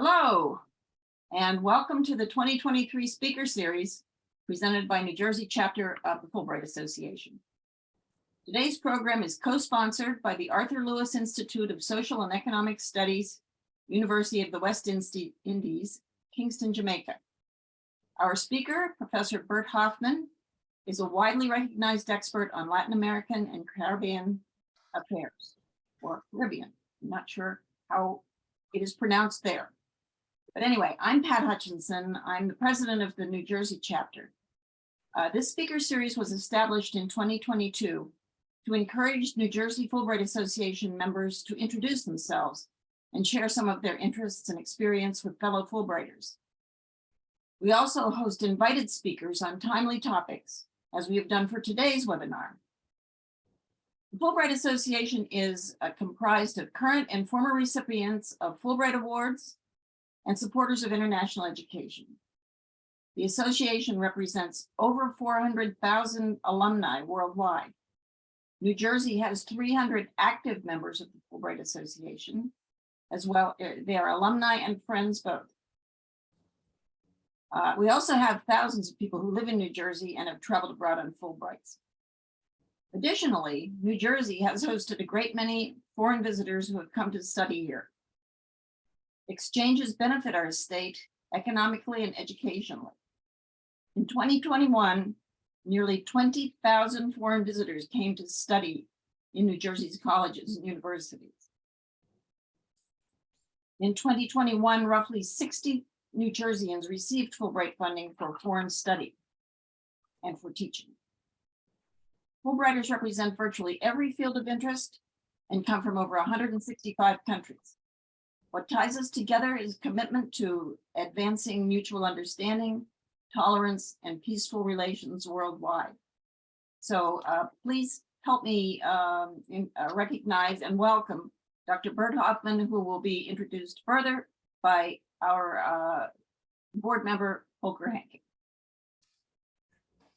Hello, and welcome to the 2023 Speaker Series presented by New Jersey chapter of the Fulbright Association. Today's program is co-sponsored by the Arthur Lewis Institute of Social and Economic Studies, University of the West Indies, Kingston, Jamaica. Our speaker, Professor Bert Hoffmann, is a widely recognized expert on Latin American and Caribbean affairs, or Caribbean. I'm not sure how it is pronounced there. But anyway, I'm Pat Hutchinson. I'm the president of the New Jersey chapter. Uh, this speaker series was established in 2022 to encourage New Jersey Fulbright Association members to introduce themselves and share some of their interests and experience with fellow Fulbrighters. We also host invited speakers on timely topics, as we have done for today's webinar. The Fulbright Association is uh, comprised of current and former recipients of Fulbright Awards and supporters of international education. The association represents over 400,000 alumni worldwide. New Jersey has 300 active members of the Fulbright Association, as well, uh, they are alumni and friends both. Uh, we also have thousands of people who live in New Jersey and have traveled abroad on Fulbrights. Additionally, New Jersey has hosted a great many foreign visitors who have come to study here. Exchanges benefit our state economically and educationally. In 2021, nearly 20,000 foreign visitors came to study in New Jersey's colleges and universities. In 2021, roughly 60 New Jerseyans received Fulbright funding for foreign study and for teaching. Fulbrighters represent virtually every field of interest and come from over 165 countries. What ties us together is commitment to advancing mutual understanding, tolerance, and peaceful relations worldwide. So uh, please help me um, in, uh, recognize and welcome Dr. Bert Hoffmann, who will be introduced further by our uh, board member, Holger Henke.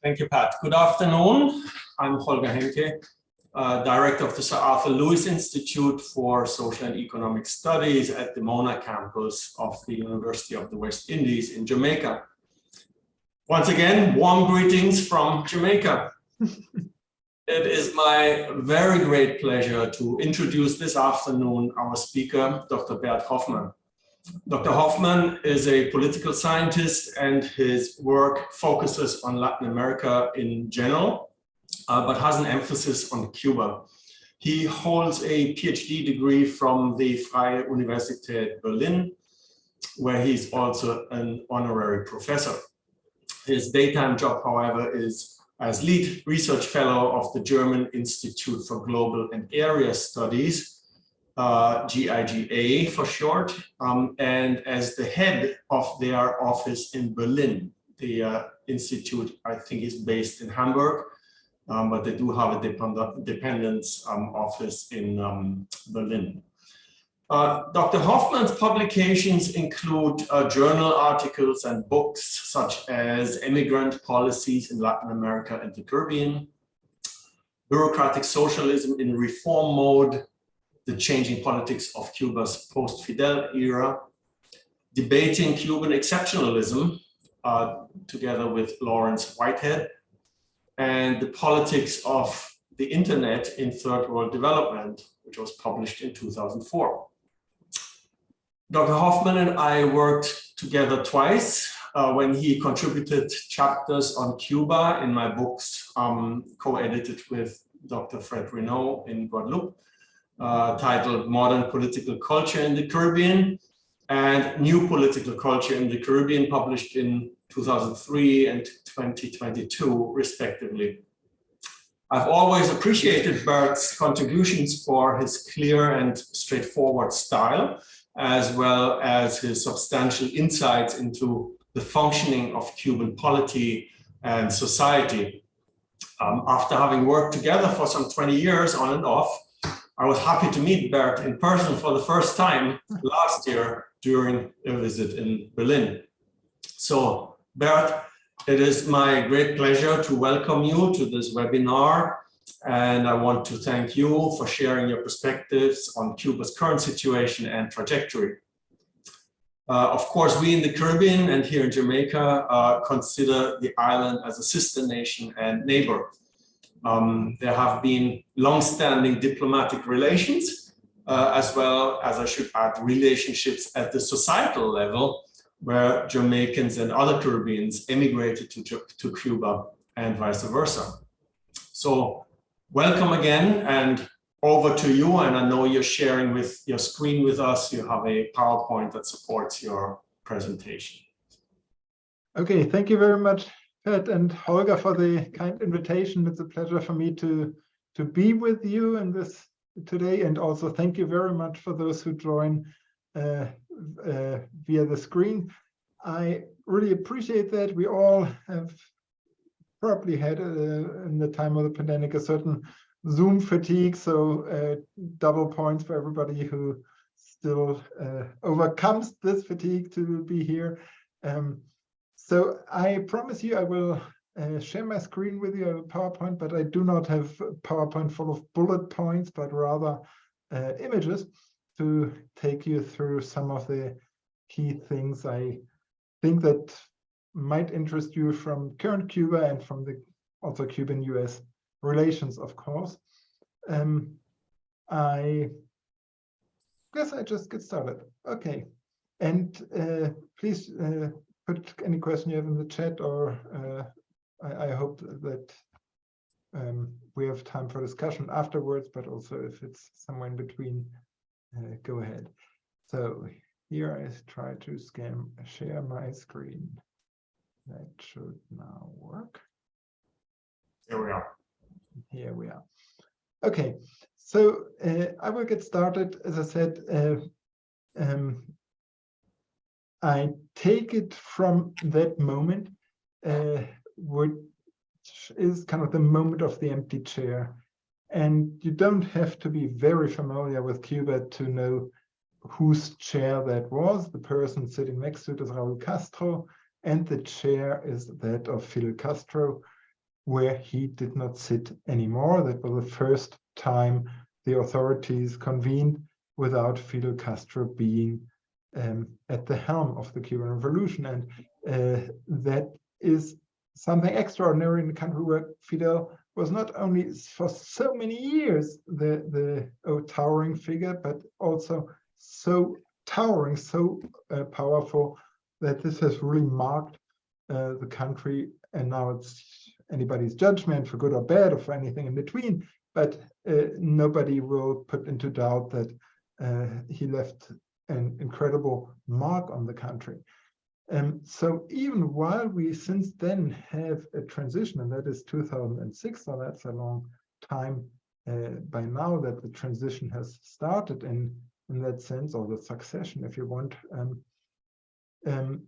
Thank you, Pat. Good afternoon. I'm Holger Henke, uh, Director of the Sir Arthur Lewis Institute for Social and Economic Studies at the Mona campus of the University of the West Indies in Jamaica. Once again, warm greetings from Jamaica. it is my very great pleasure to introduce this afternoon our speaker, Dr. Bert Hoffmann. Dr. Hoffmann is a political scientist and his work focuses on Latin America in general, uh, but has an emphasis on Cuba. He holds a PhD degree from the Freie Universität Berlin, where he's also an honorary professor. His daytime job, however, is as lead research fellow of the German Institute for Global and Area Studies, uh, GIGA for short, um, and as the head of their office in Berlin. The uh, institute, I think, is based in Hamburg, um, but they do have a depend dependence um, office in um, Berlin. Uh, Dr. Hoffmann's publications include uh, journal articles and books such as Immigrant Policies in Latin America and the Caribbean, Bureaucratic Socialism in Reform Mode, the changing politics of Cuba's post-Fidel era, debating Cuban exceptionalism uh, together with Laurence Whitehead, and the politics of the internet in third world development, which was published in 2004. Dr. Hoffmann and I worked together twice uh, when he contributed chapters on Cuba in my books um, co-edited with Dr. Fred Reno in Guadeloupe uh, titled Modern Political Culture in the Caribbean and New Political Culture in the Caribbean, published in 2003 and 2022, respectively. I've always appreciated Bert's contributions for his clear and straightforward style, as well as his substantial insights into the functioning of Cuban polity and society. Um, after having worked together for some 20 years on and off, I was happy to meet Bert in person for the first time last year during a visit in Berlin. So Bert, it is my great pleasure to welcome you to this webinar. And I want to thank you for sharing your perspectives on Cuba's current situation and trajectory. Uh, of course, we in the Caribbean and here in Jamaica uh, consider the island as a sister nation and neighbor. Um, there have been long-standing diplomatic relations, uh, as well as I should add relationships at the societal level, where Jamaicans and other Caribbeans emigrated to, to Cuba and vice versa. So welcome again and over to you. And I know you're sharing with your screen with us. You have a PowerPoint that supports your presentation. Okay, thank you very much, Pat and Holger, for the kind invitation. It's a pleasure for me to, to be with you in this today. And also thank you very much for those who join uh, uh, via the screen. I really appreciate that. We all have probably had uh, in the time of the pandemic a certain Zoom fatigue, so uh, double points for everybody who still uh, overcomes this fatigue to be here. Um, so I promise you I will uh, share my screen with you, I a PowerPoint, but I do not have PowerPoint full of bullet points, but rather uh, images to take you through some of the key things I think that might interest you from current Cuba and from the also Cuban-US relations, of course. Um, I guess I just get started. Okay. And uh, please uh, put any question you have in the chat or uh, I, I, hope that um, we have time for discussion afterwards, but also if it's somewhere in between, uh, go ahead. So here I try to scan, share my screen. That should now work. Here we are. Here we are. Okay, so uh, I will get started. As I said, uh, um, I take it from that moment, uh, which is kind of the moment of the empty chair. And you don't have to be very familiar with Cuba to know whose chair that was. The person sitting next to it is Raul Castro, and the chair is that of Fidel Castro, where he did not sit anymore. That was the first time the authorities convened without Fidel Castro being um, at the helm of the Cuban Revolution. And uh, that is something extraordinary in a country where Fidel was not only for so many years the, the oh, towering figure, but also so towering, so uh, powerful that this has really marked uh, the country. And now it's anybody's judgment for good or bad or for anything in between, but uh, nobody will put into doubt that uh, he left an incredible mark on the country. Um, so even while we since then have a transition, and that is 2006, so that's a long time uh, by now that the transition has started in, in that sense, or the succession, if you want. Um, um,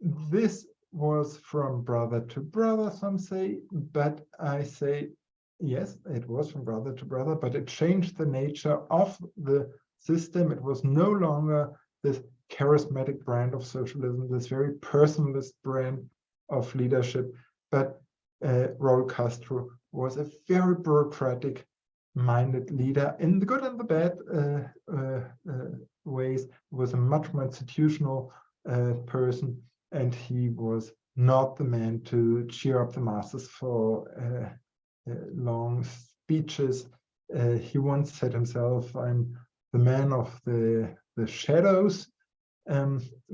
this was from brother to brother, some say, but I say, yes, it was from brother to brother, but it changed the nature of the system. It was no longer this charismatic brand of socialism, this very personalist brand of leadership, but uh, Raul Castro was a very bureaucratic minded leader in the good and the bad uh, uh, uh ways, was a much more institutional uh, person and he was not the man to cheer up the masses for uh, long speeches. He once said himself, I'm the man of the, the shadows, um,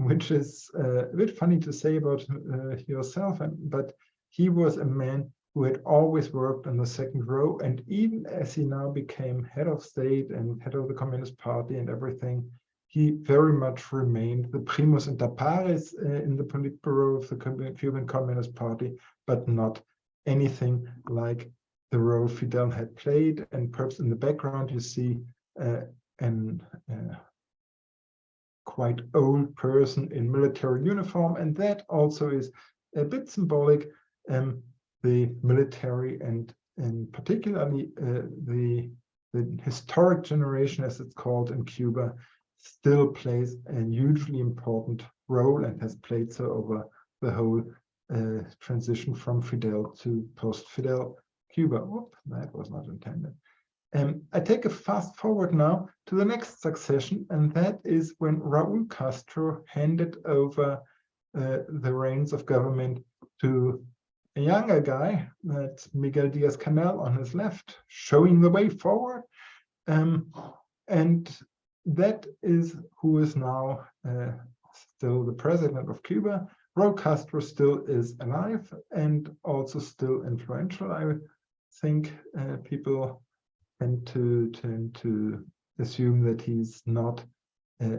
which is uh, a bit funny to say about uh, yourself, and, but he was a man who had always worked in the second row. And even as he now became head of state and head of the Communist Party and everything, he very much remained the primus inter pares uh, in the Politburo of the Cuban Communist Party, but not anything like the role Fidel had played. And perhaps in the background, you see uh, an uh, quite old person in military uniform. And that also is a bit symbolic. Um, the military and, and particularly uh, the, the historic generation, as it's called in Cuba, still plays a hugely important role and has played so over the whole uh, transition from Fidel to post-Fidel Cuba. Whoop, that was not intended. Um, I take a fast forward now to the next succession, and that is when Raúl Castro handed over uh, the reins of government to a younger guy, that's Miguel Diaz-Canel on his left, showing the way forward. Um, and that is who is now uh, still the president of Cuba. Raúl Castro still is alive and also still influential. I think uh, people tend to tend to assume that he's not uh,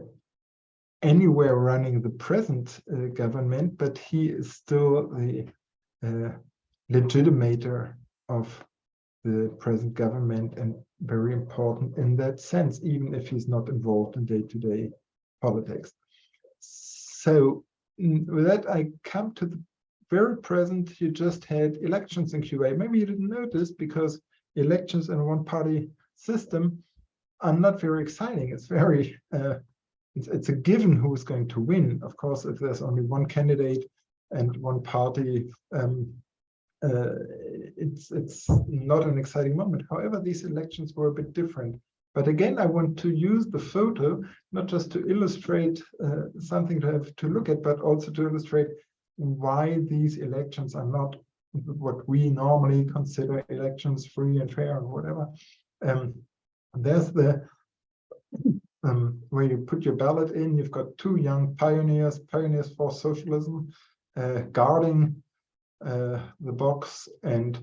anywhere running the present uh, government, but he is still the uh, legitimator of the present government and very important in that sense, even if he's not involved in day-to-day -day politics. So mm, with that, I come to the very present. You just had elections in Cuba. Maybe you didn't notice because elections in a one-party system are not very exciting. It's very, uh, it's, it's a given who is going to win. Of course, if there's only one candidate and one party, um, uh, it's it's not an exciting moment. However, these elections were a bit different. But again, I want to use the photo not just to illustrate uh, something to have to look at, but also to illustrate why these elections are not what we normally consider elections free and fair and whatever. Um, there's the um, where you put your ballot in, you've got two young pioneers, pioneers for socialism, uh, guarding uh, the box and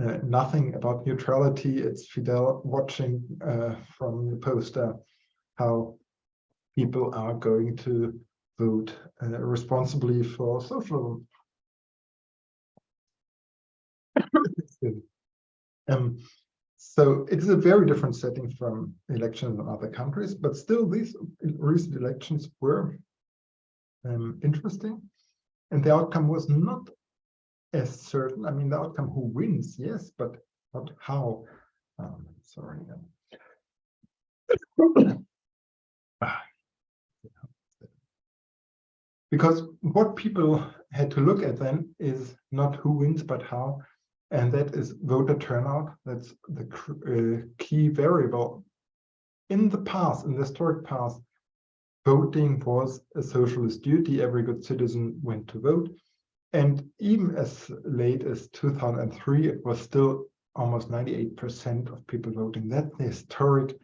uh, nothing about neutrality. It's Fidel watching uh, from the poster how people are going to vote uh, responsibly for socialism. Um, so it's a very different setting from elections in other countries, but still these recent elections were um, interesting. And the outcome was not as certain. I mean, the outcome who wins, yes, but not how. Um, sorry. because what people had to look at then is not who wins, but how. And that is voter turnout. That's the uh, key variable. In the past, in the historic past, voting was a socialist duty. Every good citizen went to vote. And even as late as 2003, it was still almost 98% of people voting. That's the historic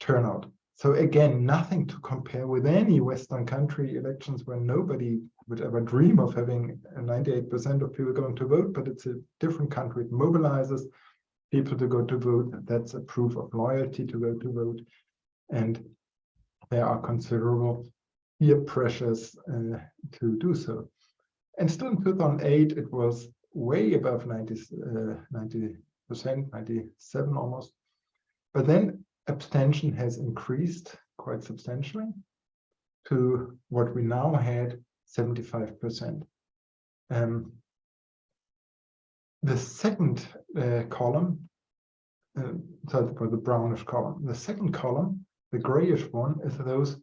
turnout. So again, nothing to compare with any Western country elections where nobody would ever dream of having 98% of people going to vote, but it's a different country. It mobilizes people to go to vote. That's a proof of loyalty to go to vote. And there are considerable peer pressures uh, to do so. And still in 2008, it was way above 90, uh, 90%, 97 almost. But then abstention has increased quite substantially to what we now had 75%. Um, the second uh, column, uh, so for the brownish column, the second column, the grayish one, is those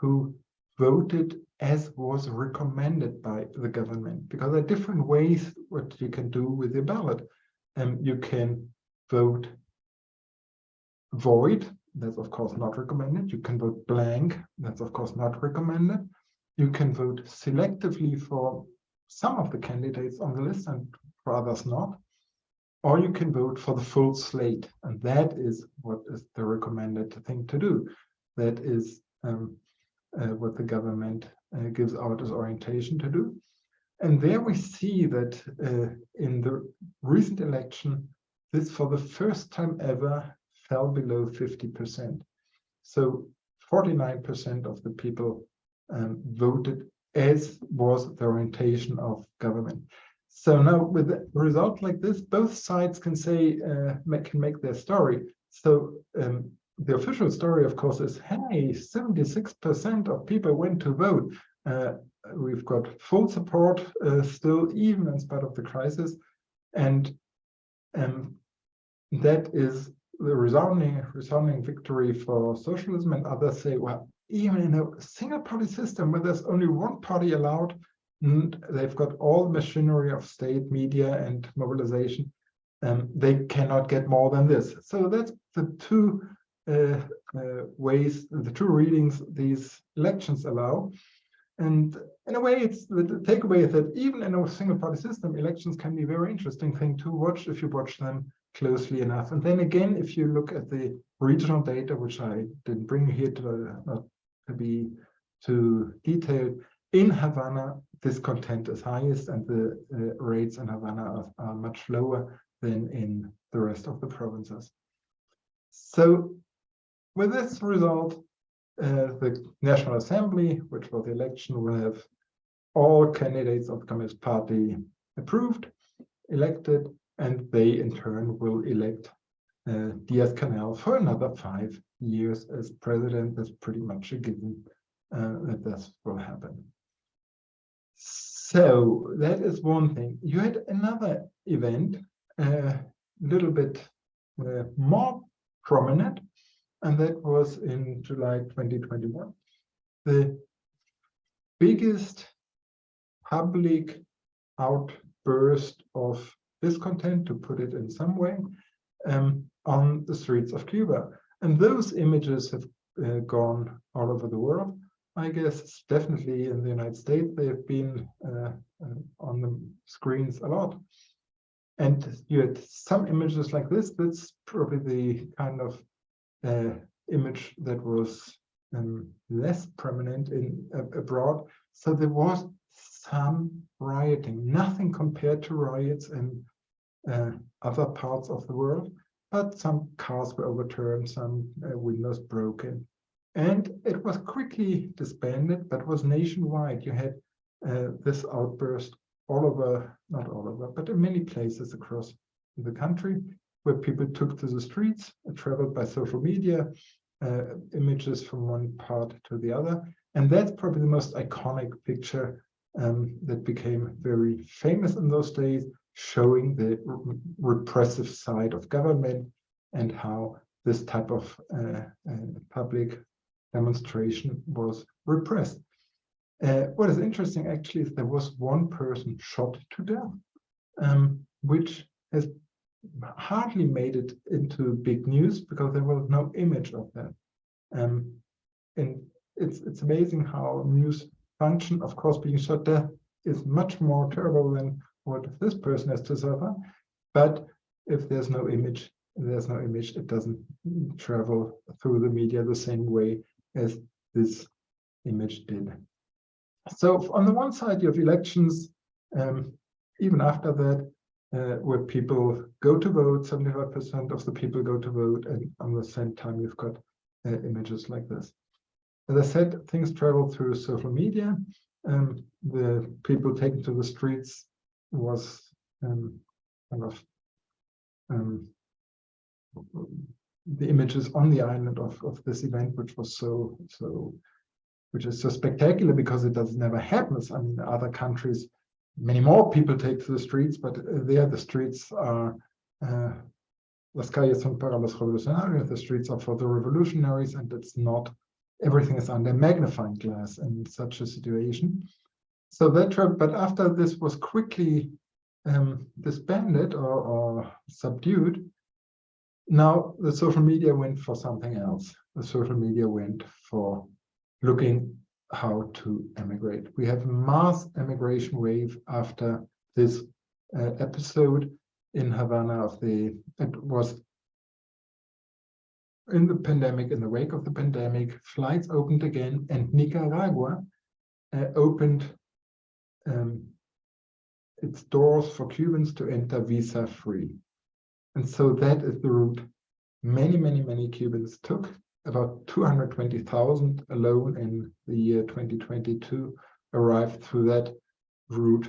who voted as was recommended by the government, because there are different ways what you can do with your ballot. Um, you can vote void, that's of course not recommended. You can vote blank, that's of course not recommended. You can vote selectively for some of the candidates on the list and for others not. Or you can vote for the full slate, and that is what is the recommended thing to do. That is um, uh, what the government uh, gives out as orientation to do. And there we see that uh, in the recent election, this for the first time ever fell below 50%. So 49% of the people um, voted as was the orientation of government. So now with a result like this, both sides can say, uh, can make their story. So um, the official story, of course, is, hey, 76% of people went to vote. Uh, we've got full support uh, still, even in spite of the crisis. And um, that is the resounding, resounding victory for socialism. And others say, well, even in a single party system where there's only one party allowed, and they've got all the machinery of state, media, and mobilization. Um, they cannot get more than this. So that's the two uh, uh, ways, the two readings these elections allow. And in a way, it's the, takeaway is that even in a single party system, elections can be a very interesting thing to watch if you watch them closely enough. And then again, if you look at the regional data, which I didn't bring here to, not to be too detailed, in Havana, discontent is highest and the uh, rates in Havana are, are much lower than in the rest of the provinces. So with this result, uh, the National Assembly, which was the election, will have all candidates of the Communist Party approved, elected, and they in turn will elect uh, Diaz-Canel for another five years as president. That's pretty much a given uh, that this will happen. So that is one thing. You had another event, a uh, little bit uh, more prominent, and that was in July 2021. The biggest public outburst of discontent, to put it in some way, um, on the streets of Cuba. And those images have uh, gone all over the world. I guess definitely in the United States, they have been uh, uh, on the screens a lot. And you had some images like this. That's probably the kind of uh, image that was um, less prominent in uh, abroad. So there was some rioting, nothing compared to riots in uh, other parts of the world, but some cars were overturned, some uh, windows broken. And it was quickly disbanded, but was nationwide. You had uh, this outburst all over, not all over, but in many places across the country where people took to the streets, traveled by social media, uh, images from one part to the other. And that's probably the most iconic picture um, that became very famous in those days, showing the repressive side of government and how this type of uh, uh, public demonstration was repressed. Uh, what is interesting actually is there was one person shot to death, um, which has hardly made it into big news because there was no image of that. Um, and it's it's amazing how news function, of course, being shot death is much more terrible than what this person has to suffer. But if there's no image, there's no image, it doesn't travel through the media the same way as this image did. So on the one side, you have elections, um, even after that, uh, where people go to vote, 75% of the people go to vote, and on the same time, you've got uh, images like this. As I said, things travel through social media. Um, the people taken to the streets was um, kind of um, the images on the island of, of this event, which was so, so, which is so spectacular because it does never happens. I mean, other countries, many more people take to the streets, but there the streets are uh, las calles son para los revolucionarios, the streets are for the revolutionaries, and it's not, everything is under magnifying glass in such a situation. So that, but after this was quickly um, disbanded or, or subdued, now the social media went for something else. The social media went for looking how to emigrate. We have mass emigration wave after this uh, episode in Havana of the, it was in the pandemic, in the wake of the pandemic, flights opened again and Nicaragua uh, opened um, its doors for Cubans to enter visa free. And so that is the route many, many, many Cubans took. About 220,000 alone in the year 2022 arrived through that route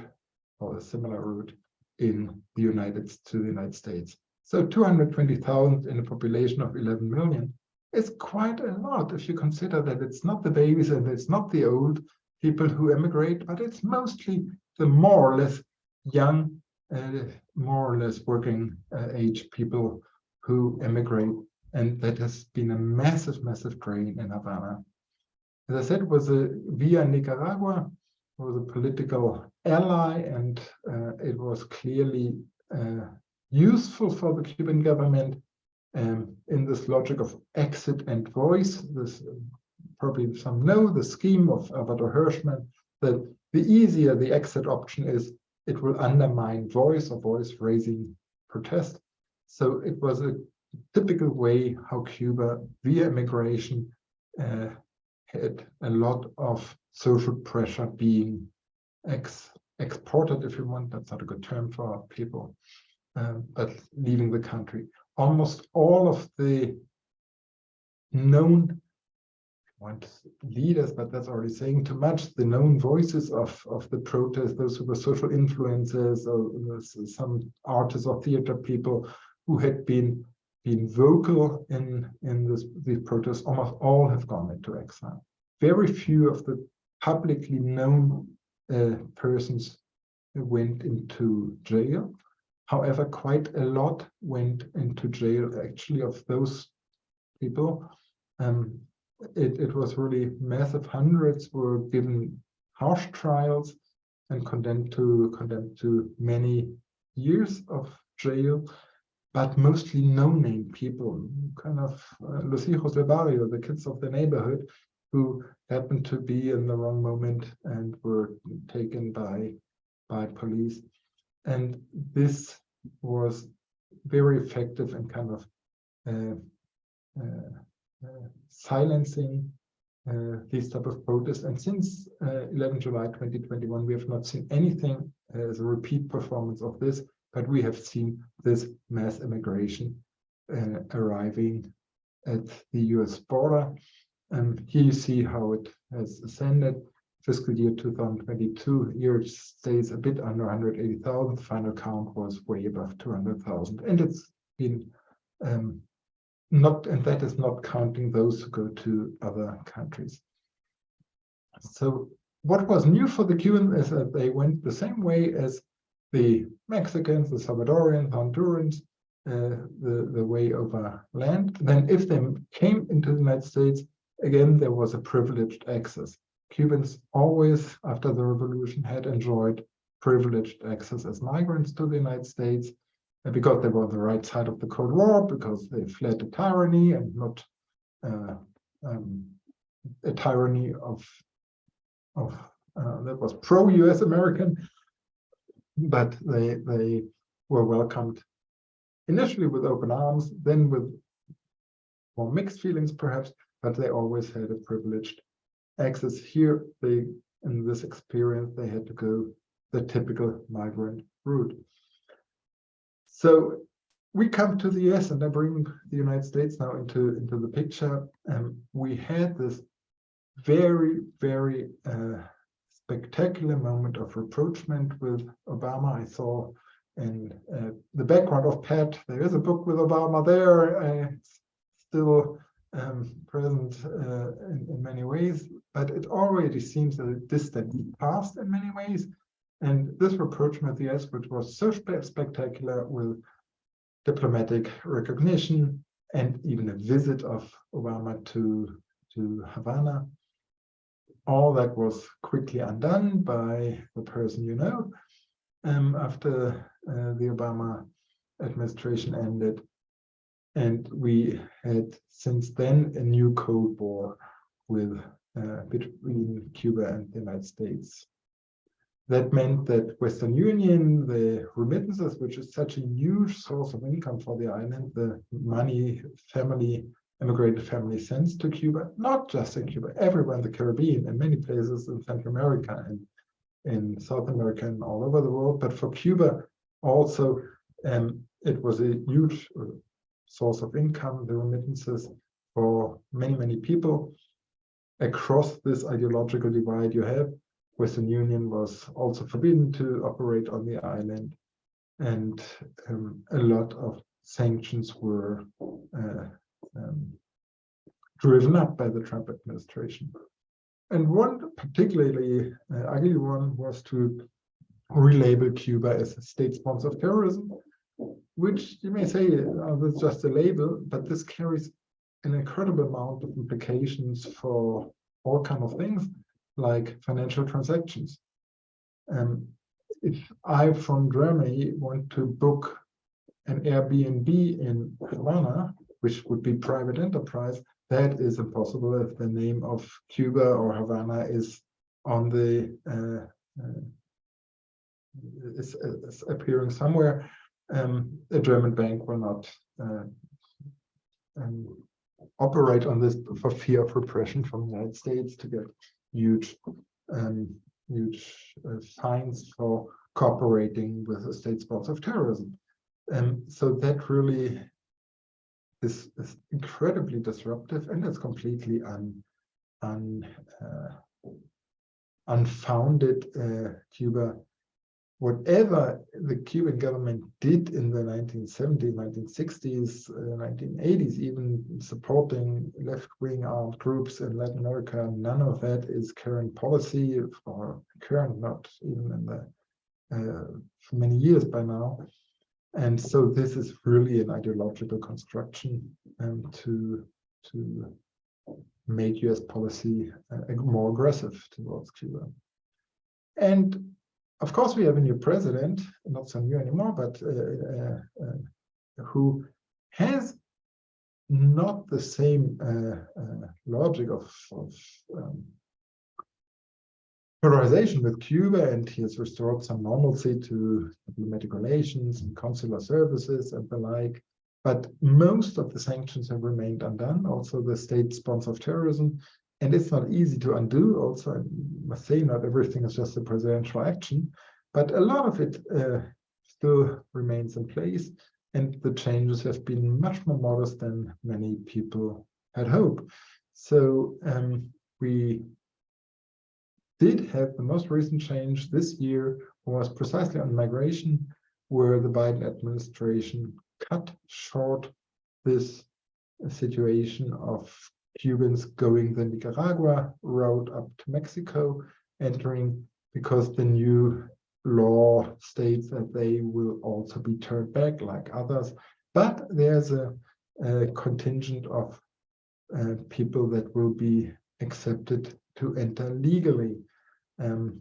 or a similar route in the United to the United States. So 220,000 in a population of 11 million is quite a lot if you consider that it's not the babies and it's not the old people who emigrate, but it's mostly the more or less young, uh, more or less working uh, age people who emigrate. And that has been a massive, massive drain in Havana. As I said, was a via Nicaragua, was a political ally, and uh, it was clearly uh, useful for the Cuban government um, in this logic of exit and voice. This probably some know the scheme of Alberto Hirschman that the easier the exit option is, it will undermine voice or voice raising protest. So it was a typical way how Cuba via immigration uh, had a lot of social pressure being ex exported, if you want. That's not a good term for people, um, but leaving the country. Almost all of the known want leaders, but that's already saying too much. The known voices of of the protest, those who were social influencers, or some artists or theater people who had been been vocal in in this these protests, almost all have gone into exile. Very few of the publicly known uh, persons went into jail. However, quite a lot went into jail actually of those people. Um, it, it was really massive. Hundreds were given harsh trials and condemned to condemned to many years of jail, but mostly no-name people, kind of uh, los hijos del barrio, the kids of the neighborhood, who happened to be in the wrong moment and were taken by by police. And this was very effective and kind of uh, uh, silencing uh, these type of protests. And since uh, 11 July 2021, we have not seen anything as a repeat performance of this, but we have seen this mass immigration arriving at the US border. And here you see how it has ascended. Fiscal year 2022, year stays a bit under 180,000. Final count was way above 200,000. And it's been um, not, and that is not counting those who go to other countries. So what was new for the Cubans is that they went the same way as the Mexicans, the Salvadorians, Hondurans, uh, the, the way over land. Then if they came into the United States, again, there was a privileged access. Cubans always, after the revolution, had enjoyed privileged access as migrants to the United States because they were on the right side of the Cold War, because they fled a tyranny and not uh, um, a tyranny of, of uh, that was pro-US American, but they, they were welcomed initially with open arms, then with more mixed feelings perhaps, but they always had a privileged access here. They, in this experience, they had to go the typical migrant route. So we come to the US and I bring the United States now into, into the picture. And we had this very, very uh, spectacular moment of rapprochement with Obama. I saw in uh, the background of Pat, there is a book with Obama there, uh, still um, present uh, in, in, many ways, but it already seems a distant past in many ways. And this rapprochement the US, which was so spectacular with diplomatic recognition and even a visit of Obama to, to Havana, all that was quickly undone by the person you know um, after uh, the Obama administration ended. And we had since then a new Cold War with uh, between Cuba and the United States. That meant that Western Union, the remittances, which is such a huge source of income for the island, the money family, immigrated family sends to Cuba, not just in Cuba, everywhere in the Caribbean and many places in Central America and in South America and all over the world. But for Cuba also, um, it was a huge uh, source of income, the remittances for many, many people across this ideological divide you have Western Union was also forbidden to operate on the island, and um, a lot of sanctions were uh, um, driven up by the Trump administration. And one particularly uh, ugly one was to relabel Cuba as a state sponsor of terrorism, which you may say oh, that's just a label, but this carries an incredible amount of implications for all kind of things like financial transactions. Um, if I from Germany want to book an Airbnb in Havana, which would be private enterprise, that is impossible if the name of Cuba or Havana is on the uh, uh, is, is appearing somewhere. Um, a German bank will not uh, um, operate on this for fear of repression from the United States to get huge, um, huge uh, fines for cooperating with the state sponsor of terrorism. Um, so that really is, is incredibly disruptive and it's completely un, un, uh, unfounded. Uh, Cuba whatever the Cuban government did in the 1970s, 1960s, uh, 1980s, even supporting left-wing armed groups in Latin America, none of that is current policy or current, not even in the uh, many years by now. And so this is really an ideological construction um, to to make US policy uh, more aggressive towards Cuba. And of course, we have a new president, not so new anymore, but uh, uh, uh who has not the same uh, uh, logic of, of um, polarization with Cuba, and he has restored some normalcy to diplomatic relations and consular services and the like. But most of the sanctions have remained undone. Also, the state sponsor of terrorism and it's not easy to undo. Also, I must say, not everything is just a presidential action, but a lot of it uh, still remains in place. And the changes have been much more modest than many people had hoped. So um, we did have the most recent change this year was precisely on migration, where the Biden administration cut short this situation of Cubans going the Nicaragua road up to Mexico, entering because the new law states that they will also be turned back like others. But there's a, a contingent of uh, people that will be accepted to enter legally. Um,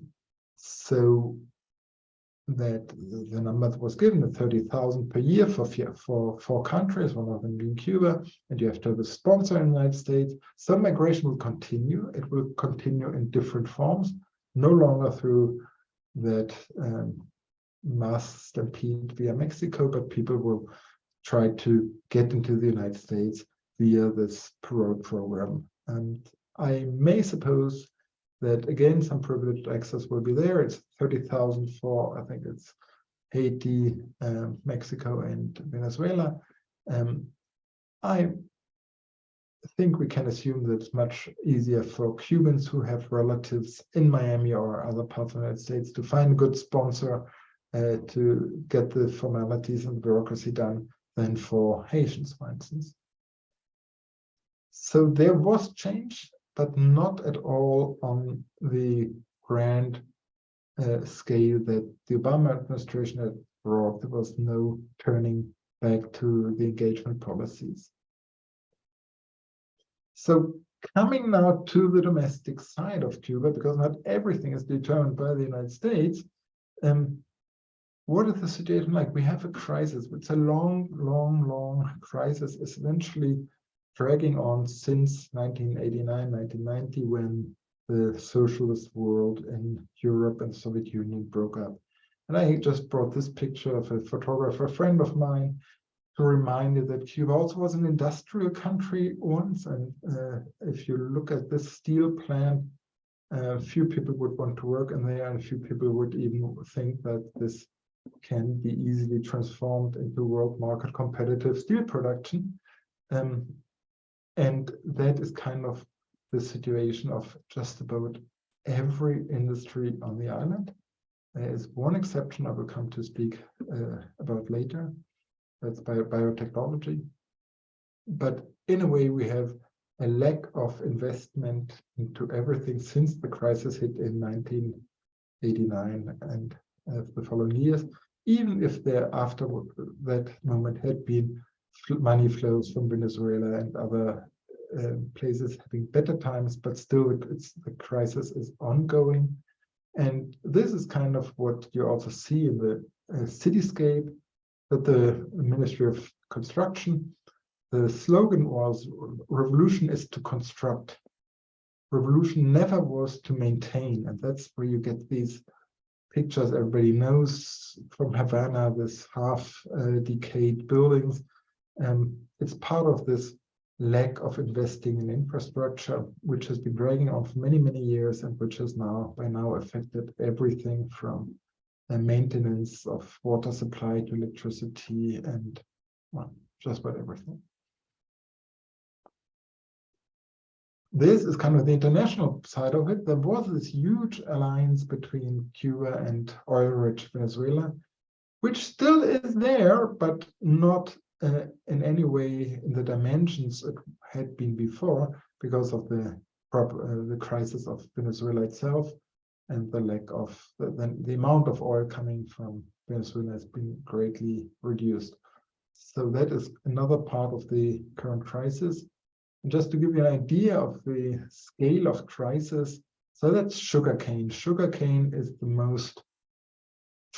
so that the number that was given, 30,000 per year for, for four countries, one of them being Cuba, and you have to have a sponsor in the United States. Some migration will continue. It will continue in different forms, no longer through that um, mass stampede via Mexico, but people will try to get into the United States via this parole program. And I may suppose that again, some privileged access will be there. It's 30,000 for, I think it's Haiti, um, Mexico, and Venezuela. Um, I think we can assume that it's much easier for Cubans who have relatives in Miami or other parts of the United States to find a good sponsor uh, to get the formalities and bureaucracy done than for Haitians, for instance. So there was change but not at all on the grand uh, scale that the Obama administration had brought. There was no turning back to the engagement policies. So coming now to the domestic side of Cuba, because not everything is determined by the United States, um, what is the situation like? We have a crisis. It's a long, long, long crisis, essentially dragging on since 1989, 1990, when the socialist world in Europe and Soviet Union broke up. And I just brought this picture of a photographer, a friend of mine, to remind you that Cuba also was an industrial country once. And uh, if you look at this steel plant, uh, few people would want to work in there, and a few people would even think that this can be easily transformed into world market competitive steel production. Um, and that is kind of the situation of just about every industry on the island. There is one exception I will come to speak uh, about later. That's bio biotechnology. But in a way, we have a lack of investment into everything since the crisis hit in 1989 and uh, the following years, even if there after that moment had been money flows from Venezuela and other uh, places having better times, but still it's the crisis is ongoing. And this is kind of what you also see in the uh, cityscape that the Ministry of Construction the slogan was revolution is to construct. Revolution never was to maintain. And that's where you get these pictures everybody knows from Havana, this half uh, decayed buildings. Um, it's part of this lack of investing in infrastructure, which has been dragging on for many, many years and which has now by now affected everything from the maintenance of water supply to electricity and well, just about everything. This is kind of the international side of it. There was this huge alliance between Cuba and oil-rich Venezuela, which still is there, but not uh, in any way in the dimensions it had been before because of the uh, the crisis of Venezuela itself and the lack of the, the, the amount of oil coming from Venezuela has been greatly reduced. So that is another part of the current crisis. And just to give you an idea of the scale of crisis, so that's sugarcane. Sugarcane is the most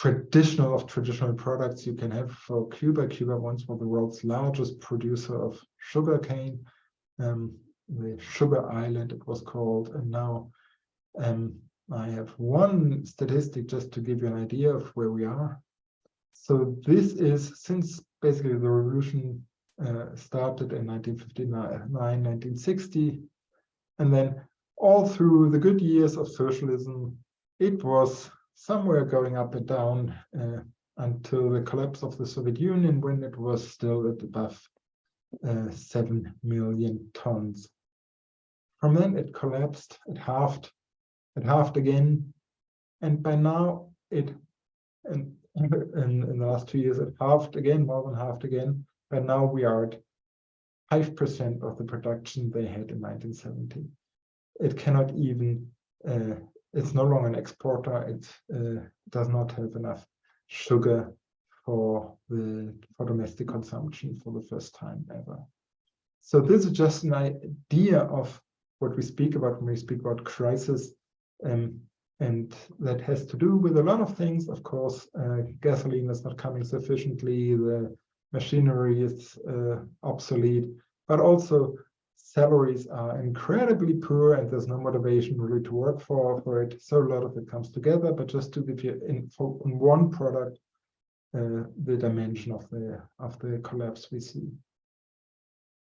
traditional of traditional products you can have for Cuba. Cuba once was the world's largest producer of sugarcane, um, the sugar island it was called, and now um, I have one statistic just to give you an idea of where we are. So this is since basically the revolution uh, started in 1959, 1960, and then all through the good years of socialism, it was somewhere going up and down uh, until the collapse of the Soviet Union, when it was still at above uh, 7 million tons. From then it collapsed, it halved, it halved again, and by now it, in, in, in the last two years, it halved again, more than halved again, but now we are at 5% of the production they had in 1970. It cannot even, uh, it's no longer an exporter, it uh, does not have enough sugar for the for domestic consumption for the first time ever. So this is just an idea of what we speak about when we speak about crisis. Um, and that has to do with a lot of things. Of course, uh, gasoline is not coming sufficiently, the machinery is uh, obsolete, but also salaries are incredibly poor and there's no motivation really to work for, for it. So a lot of it comes together, but just to give you in, one product, uh, the dimension of the, of the collapse we see.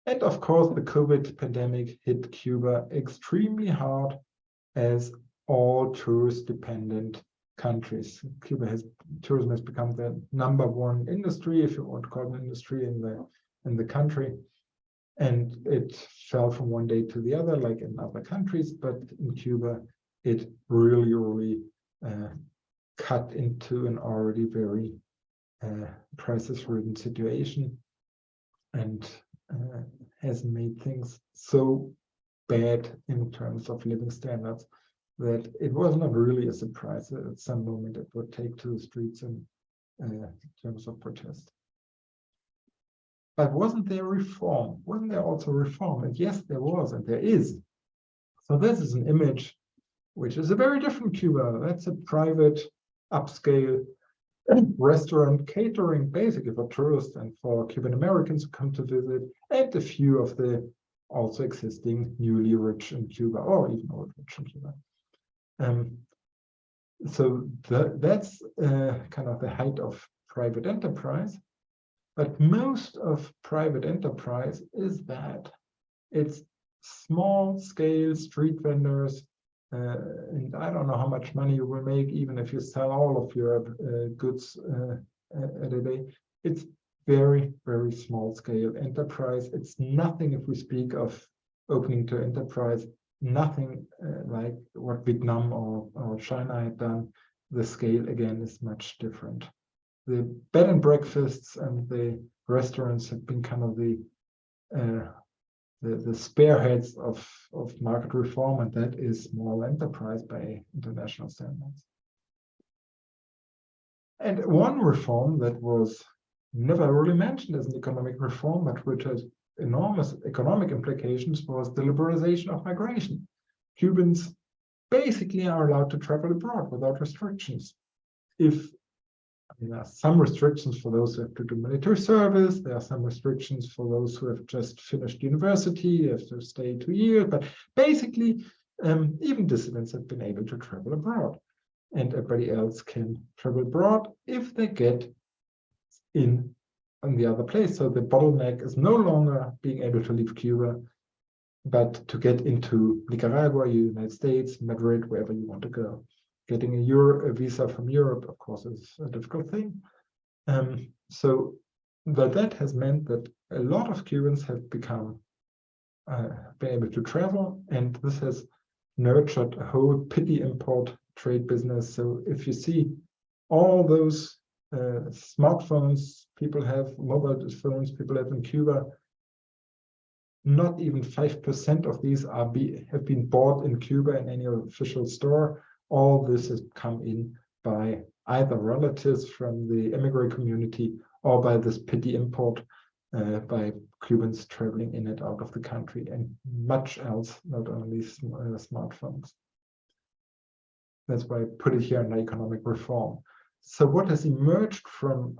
And of course, the COVID pandemic hit Cuba extremely hard as all tourist dependent countries. Cuba has tourism has become the number one industry, if you want to call it an industry in the in the country. And it fell from one day to the other, like in other countries, but in Cuba, it really, really uh, cut into an already very uh, crisis-ridden situation and uh, has made things so bad in terms of living standards that it was not really a surprise that at some moment it would take to the streets in uh, terms of protest. But wasn't there reform? Wasn't there also reform? And yes, there was, and there is. So this is an image which is a very different Cuba. That's a private, upscale restaurant catering basically for tourists and for Cuban Americans who come to visit, and a few of the also existing newly rich in Cuba, or even old rich in Cuba. Um, so the, that's uh, kind of the height of private enterprise. But most of private enterprise is that it's small scale street vendors. Uh, and I don't know how much money you will make, even if you sell all of your uh, goods uh, at a day. It's very, very small scale enterprise. It's nothing if we speak of opening to enterprise nothing uh, like what Vietnam or, or China had done. The scale again is much different. The bed and breakfasts and the restaurants have been kind of the uh, the, the spearheads of, of market reform, and that is small enterprise by international standards. And one reform that was never really mentioned as an economic reform, but which has enormous economic implications was the liberalization of migration. Cubans basically are allowed to travel abroad without restrictions. If there are some restrictions for those who have to do military service. There are some restrictions for those who have just finished university, have to stay two years. But basically, um, even dissidents have been able to travel abroad. And everybody else can travel abroad if they get in on the other place. So the bottleneck is no longer being able to leave Cuba, but to get into Nicaragua, United States, Madrid, wherever you want to go. Getting a Euro a visa from Europe, of course, is a difficult thing. Um, so, but that has meant that a lot of Cubans have become uh, been able to travel, and this has nurtured a whole pity import trade business. So if you see all those uh, smartphones people have, mobile phones people have in Cuba, not even 5% of these are be, have been bought in Cuba in any official store. All this has come in by either relatives from the immigrant community or by this petty import uh, by Cubans traveling in and out of the country and much else, not only sm uh, smartphones. That's why I put it here under economic reform. So what has emerged from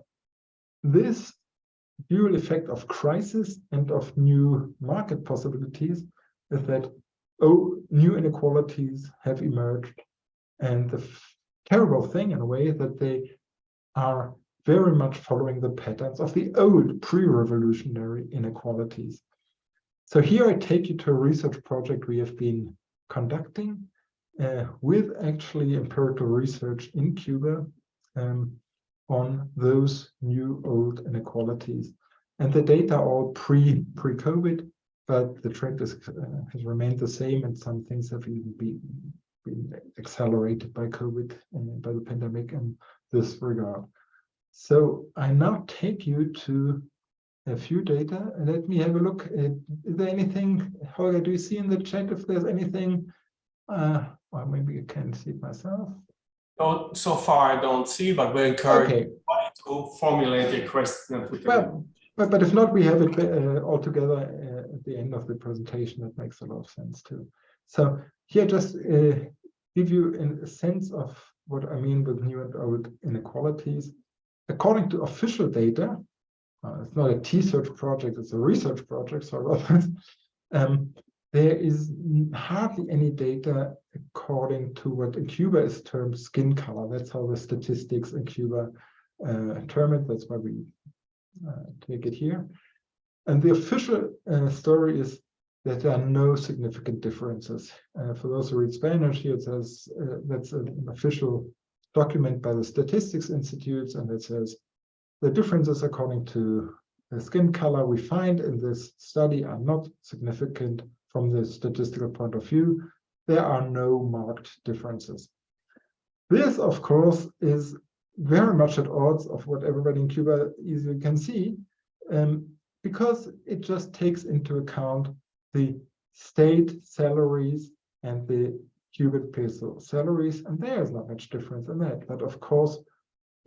this dual effect of crisis and of new market possibilities is that oh, new inequalities have emerged. And the terrible thing in a way that they are very much following the patterns of the old pre-revolutionary inequalities. So here I take you to a research project we have been conducting uh, with actually empirical research in Cuba um, on those new old inequalities. And the data are all pre pre COVID, but the trend is, uh, has remained the same, and some things have even been been accelerated by COVID and by the pandemic in this regard. So I now take you to a few data and let me have a look. At, is there anything, Holger, do you see in the chat if there's anything, uh, or maybe I can see it myself. So far I don't see, but we encourage Okay, to formulate a question. that we can- Well, but, but if not, we have it uh, all together uh, at the end of the presentation. That makes a lot of sense too. So here, just uh, give you a sense of what I mean with new and old inequalities. According to official data, uh, it's not a T-search project, it's a research project, so. Um, there is hardly any data according to what in Cuba is termed skin color. That's how the statistics in Cuba uh, term it. That's why we uh, take it here. And the official uh, story is that there are no significant differences. Uh, for those who read Spanish, here it says uh, that's an official document by the Statistics Institutes, and it says the differences according to the skin color we find in this study are not significant from the statistical point of view. There are no marked differences. This, of course, is very much at odds of what everybody in Cuba easily can see, um, because it just takes into account the state salaries and the Cuban peso salaries, and there is not much difference in that. But of course,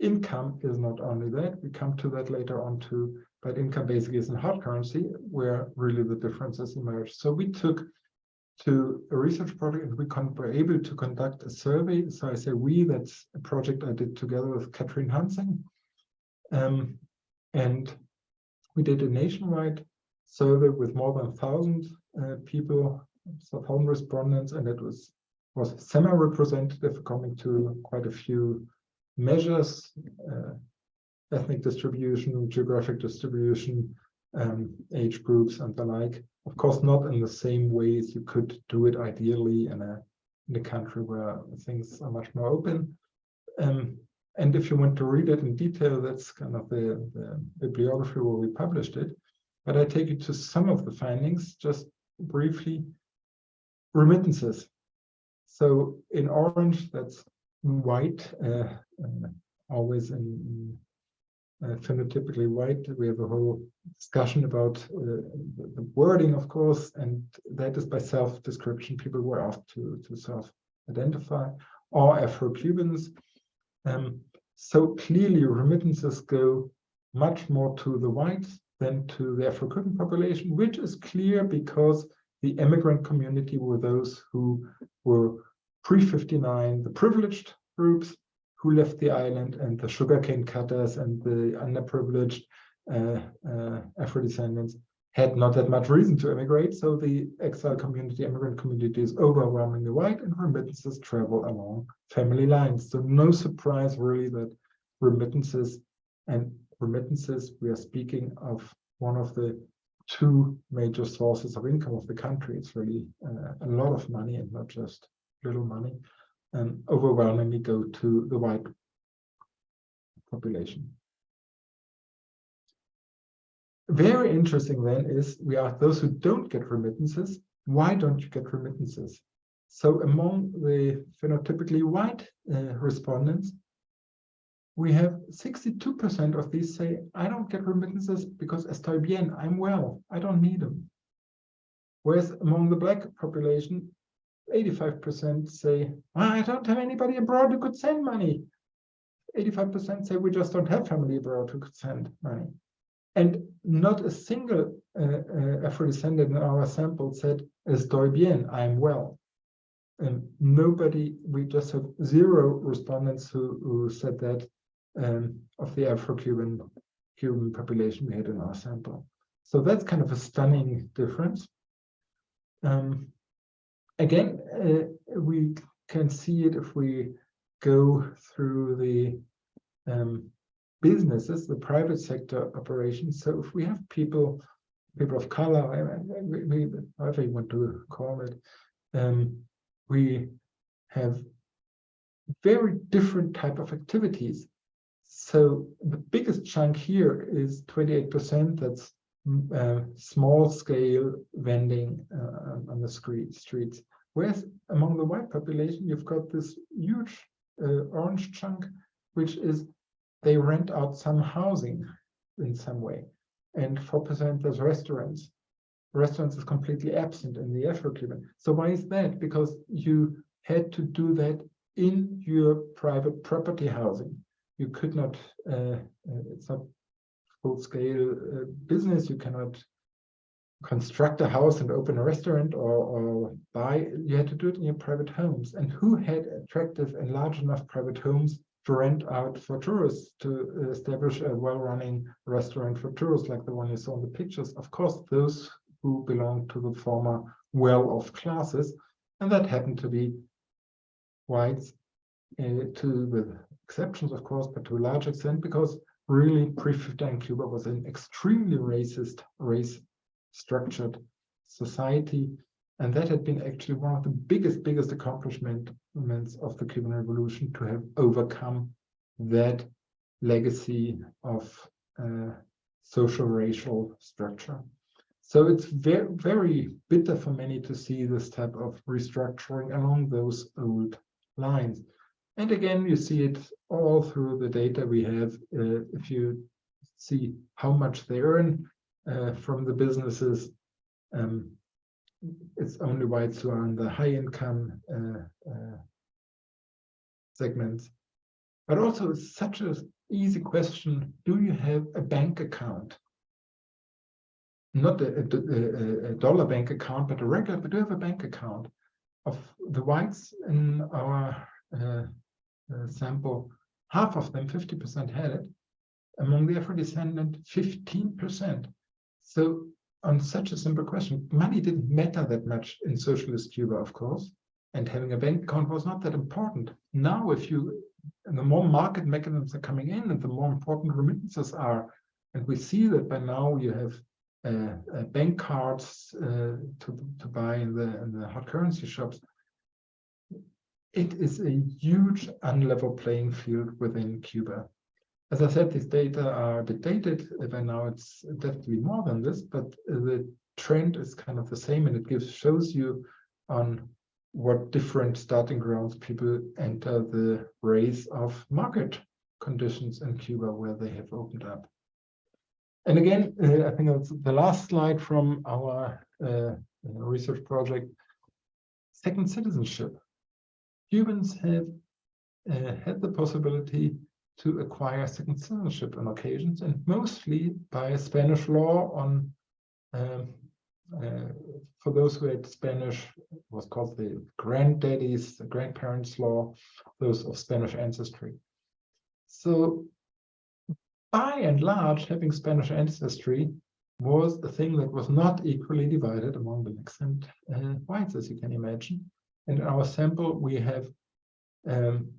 income is not only that, we come to that later on too, but income basically is in hard currency where really the differences emerge. So we took to a research project and we were able to conduct a survey. So I say we, that's a project I did together with Katrin Hansing. Um, and we did a nationwide survey with more than 1,000 uh, people, so 1,000 respondents, and it was, was semi-representative coming to quite a few measures, uh, ethnic distribution, geographic distribution, um, age groups and the like. Of course, not in the same way as you could do it ideally in a, in a country where things are much more open. Um, and if you want to read it in detail, that's kind of the, the bibliography where we published it. But I take you to some of the findings, just briefly. Remittances. So in orange, that's white, uh, uh, always in, uh, phenotypically white. We have a whole discussion about uh, the, the wording, of course, and that is by self-description. People were asked to, to self-identify, or Afro-Cubans. Um, so clearly remittances go much more to the whites than to the Afro-Cuban population, which is clear because the immigrant community were those who were pre-59, the privileged groups, who left the island and the sugarcane cutters and the underprivileged uh, uh, Afro-descendants had not that much reason to immigrate. So the exile community, immigrant community is overwhelmingly white and remittances travel along family lines. So no surprise really that remittances and remittances, we are speaking of one of the two major sources of income of the country. It's really uh, a lot of money and not just little money, and overwhelmingly go to the white population. Very interesting then is we ask those who don't get remittances, why don't you get remittances? So among the phenotypically white uh, respondents, we have 62% of these say, I don't get remittances because estoy bien, I'm well, I don't need them. Whereas among the black population, 85% say, I don't have anybody abroad who could send money. 85% say we just don't have family abroad who could send money. And not a single uh, uh, Afro-descendant in our sample said, estoy bien, I'm well. And nobody, we just have zero respondents who, who said that um, of the Afro-Cuban Cuban population we had in our sample. So that's kind of a stunning difference. Um, again, uh, we can see it if we go through the um, businesses, the private sector operations. So if we have people, people of color, we, we, however you want to call it, um, we have very different type of activities. So the biggest chunk here is 28%. That's uh, small scale vending uh, on the street, streets. Whereas among the white population, you've got this huge uh, orange chunk, which is they rent out some housing in some way. And 4% as restaurants. Restaurants is completely absent in the Afro-Cuban. So why is that? Because you had to do that in your private property housing. You could not, uh, it's not full-scale uh, business. You cannot construct a house and open a restaurant or, or buy. You had to do it in your private homes. And who had attractive and large enough private homes to rent out for tourists to establish a well-running restaurant for tourists like the one you saw in the pictures. Of course, those who belong to the former well-off classes, and that happened to be whites, uh, to with exceptions, of course, but to a large extent, because really pre-59 Cuba was an extremely racist, race-structured society, and that had been actually one of the biggest, biggest accomplishments of the Cuban Revolution to have overcome that legacy of uh, social racial structure. So it's very, very bitter for many to see this type of restructuring along those old lines. And again, you see it all through the data we have. Uh, if you see how much they earn uh, from the businesses, um, it's only whites who are in the high income uh, uh, segments. But also it's such an easy question, do you have a bank account? Not a, a, a, dollar bank account, but a regular, but do you have a bank account? Of the whites in our uh, uh, sample, half of them, 50% had it. Among the Afro-descendant, 15%. So on such a simple question, money didn't matter that much in socialist Cuba, of course, and having a bank account was not that important. Now, if you, the more market mechanisms are coming in and the more important remittances are, and we see that by now you have uh, uh, bank cards uh, to, to buy in the, in the hard currency shops, it is a huge unlevel playing field within Cuba. As I said, these data are a bit dated. By now, it's definitely more than this, but the trend is kind of the same, and it gives shows you on what different starting grounds people enter the race of market conditions in Cuba where they have opened up. And again, uh, I think that's the last slide from our uh, research project. Second citizenship. Cubans have uh, had the possibility to acquire second citizenship on occasions, and mostly by Spanish law on um, uh, for those who had Spanish, was called the granddaddies, the grandparents law, those of Spanish ancestry. So by and large, having Spanish ancestry was a thing that was not equally divided among blacks and uh, whites, as you can imagine. In our sample, we have um,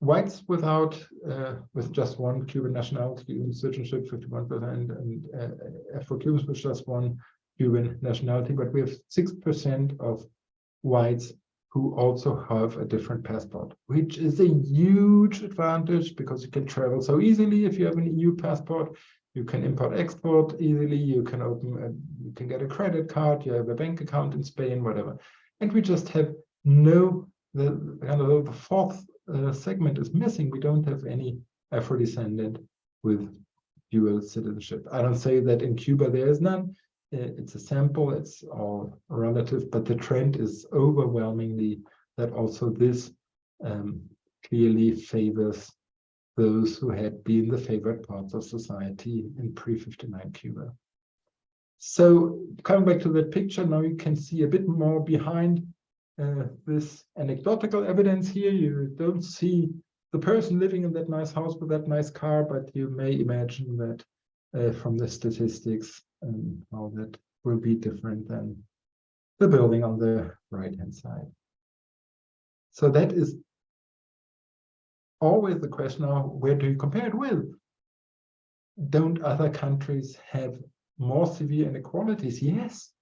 whites without, uh, with just one Cuban nationality citizenship, 51%, and uh, Afro-Cubans with just one Cuban nationality, but we have 6% of whites who also have a different passport, which is a huge advantage because you can travel so easily if you have an EU passport. You can import export easily. You can open, a, you can get a credit card. You have a bank account in Spain, whatever. And we just have no the kind of the fourth uh, segment is missing. We don't have any Afro-descendant with dual citizenship. I don't say that in Cuba there is none. It's a sample, it's all relative, but the trend is overwhelmingly that also this um, clearly favors those who had been the favored parts of society in pre-59 Cuba. So coming back to that picture, now you can see a bit more behind uh, this anecdotal evidence here. You don't see the person living in that nice house with that nice car, but you may imagine that uh, from the statistics and how that will be different than the building on the right hand side. So that is always the question of where do you compare it with? Don't other countries have more severe inequalities? Yes,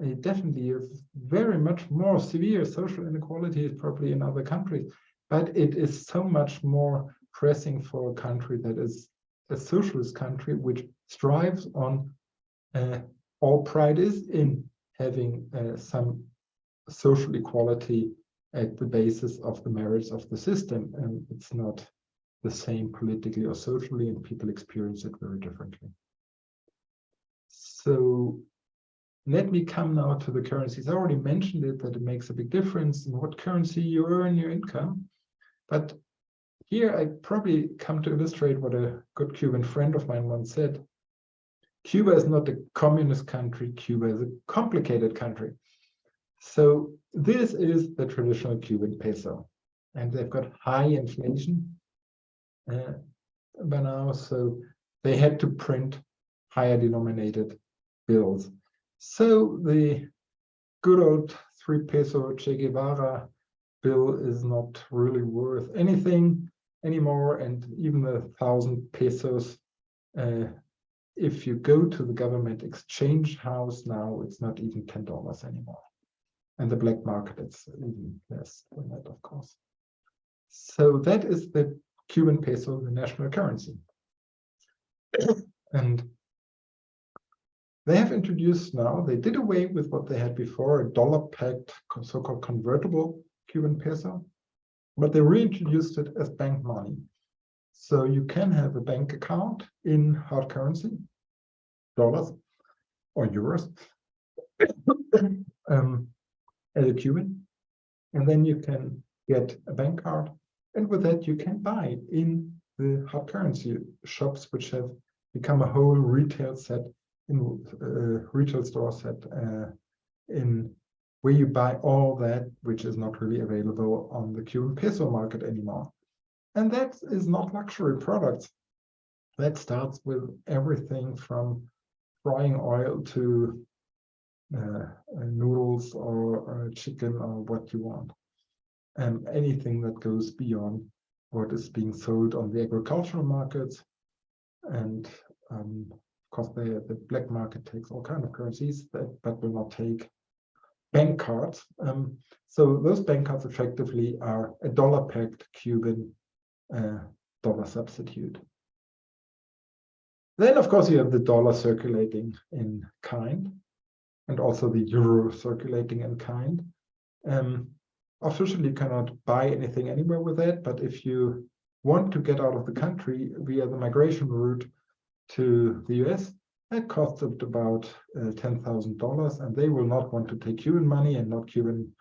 it definitely is very much more severe social inequalities probably in other countries, but it is so much more pressing for a country that is a socialist country which strives on uh, all pride is in having uh, some social equality at the basis of the merits of the system and it's not the same politically or socially and people experience it very differently. So let me come now to the currencies i already mentioned it that it makes a big difference in what currency you earn your income but here I probably come to illustrate what a good Cuban friend of mine once said. Cuba is not a communist country. Cuba is a complicated country. So this is the traditional Cuban peso. And they've got high inflation uh, by now. So they had to print higher denominated bills. So the good old three peso Che Guevara bill is not really worth anything anymore. And even a thousand pesos uh, if you go to the government exchange house now it's not even ten dollars anymore. And the black market it's even less than that of course. So that is the cuban peso the national currency. And they have introduced now they did away with what they had before a dollar pegged so-called convertible cuban peso but they reintroduced it as bank money. So you can have a bank account in hard currency, dollars or euros, um, as a Cuban, and then you can get a bank card, and with that you can buy in the hard currency shops, which have become a whole retail set in uh, retail store set uh, in where you buy all that which is not really available on the Cuban peso market anymore. And that is not luxury products. That starts with everything from frying oil to uh, noodles or uh, chicken or what you want. And anything that goes beyond what is being sold on the agricultural markets. And um, of course, the, the black market takes all kind of currencies that but will not take bank cards. Um, so those bank cards effectively are a dollar pegged Cuban uh, dollar substitute. Then, of course, you have the dollar circulating in kind and also the euro circulating in kind. Um, officially, you cannot buy anything anywhere with that, but if you want to get out of the country via the migration route to the US, that costed about uh, $10,000 and they will not want to take Cuban money and not Cuban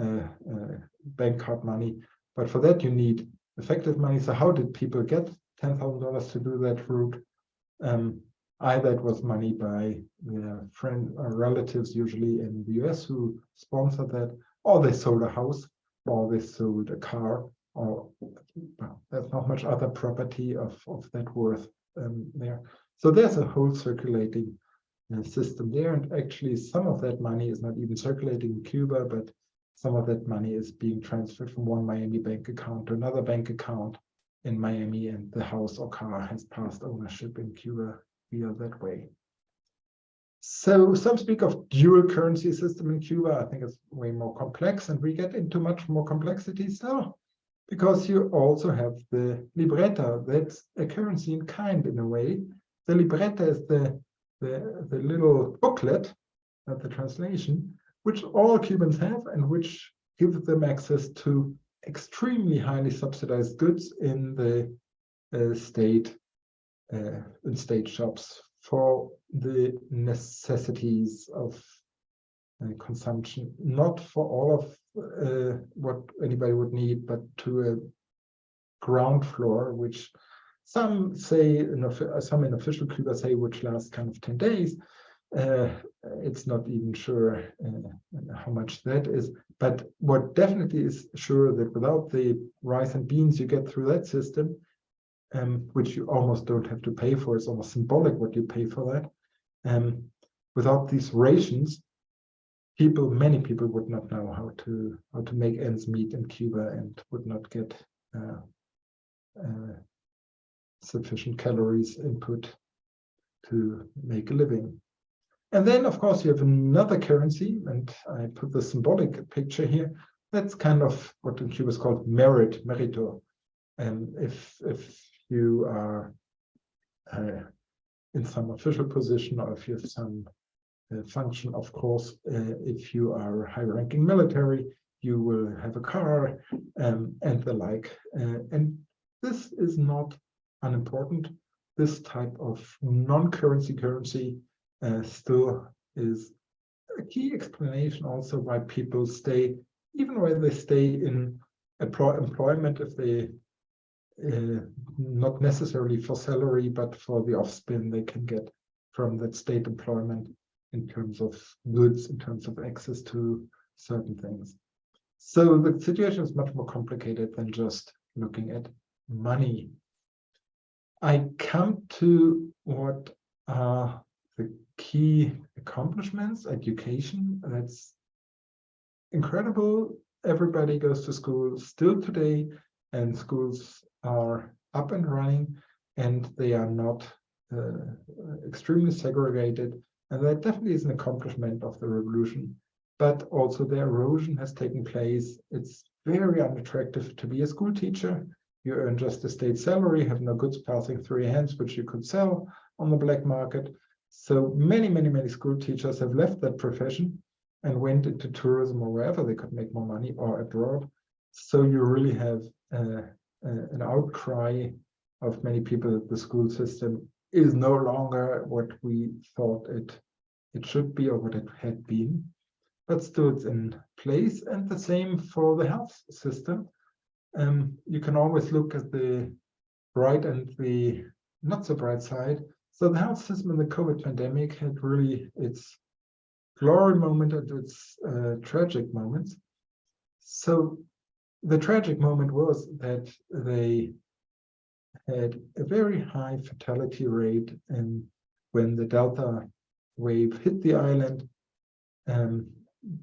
uh, uh, bank card money. But for that, you need effective money. So how did people get $10,000 to do that route? Um, either it was money by their friend or relatives, usually in the US, who sponsored that, or they sold a house, or they sold a car, or there's not much other property of, of that worth um, there. So there's a whole circulating uh, system there. And actually, some of that money is not even circulating in Cuba, but some of that money is being transferred from one Miami bank account to another bank account in Miami, and the house or car has passed ownership in Cuba via that way. So some speak of dual currency system in Cuba. I think it's way more complex, and we get into much more complexity still, because you also have the libreta. That's a currency in kind in a way. The libreta is the the, the little booklet of the translation, which all Cubans have and which gives them access to extremely highly subsidized goods in the uh, state uh, in state shops for the necessities of consumption, not for all of uh, what anybody would need, but to a ground floor, which some say, in some in official Cuba say, which lasts kind of 10 days. Uh, it's not even sure uh, how much that is, but what definitely is sure that without the rice and beans you get through that system, um, which you almost don't have to pay for, it's almost symbolic what you pay for that. Um, without these rations, people, many people would not know how to how to make ends meet in Cuba and would not get uh, uh, sufficient calories input to make a living. And then, of course, you have another currency, and I put the symbolic picture here. That's kind of what in Cuba is called merit, merito. And if if you are uh, in some official position or if you have some function, of course, uh, if you are a high-ranking military, you will have a car um, and the like. Uh, and this is not unimportant. This type of non-currency currency uh, still is a key explanation also why people stay, even when they stay in employment, if they uh, not necessarily for salary, but for the offspin they can get from that state employment in terms of goods, in terms of access to certain things. So the situation is much more complicated than just looking at money. I come to what are the key accomplishments, education. That's incredible. Everybody goes to school still today, and schools are up and running, and they are not uh, extremely segregated. And that definitely is an accomplishment of the revolution. But also the erosion has taken place. It's very unattractive to be a school teacher. You earn just a state salary, have no goods passing through your hands, which you could sell on the black market. So many, many, many school teachers have left that profession and went into tourism or wherever they could make more money or abroad. So you really have uh, uh, an outcry of many people that the school system is no longer what we thought it it should be or what it had been, but still it's in place. And the same for the health system. Um, you can always look at the bright and the not so bright side. So the health system in the COVID pandemic had really its glory moment and its uh, tragic moments. So the tragic moment was that they had a very high fatality rate and when the Delta wave hit the island, um,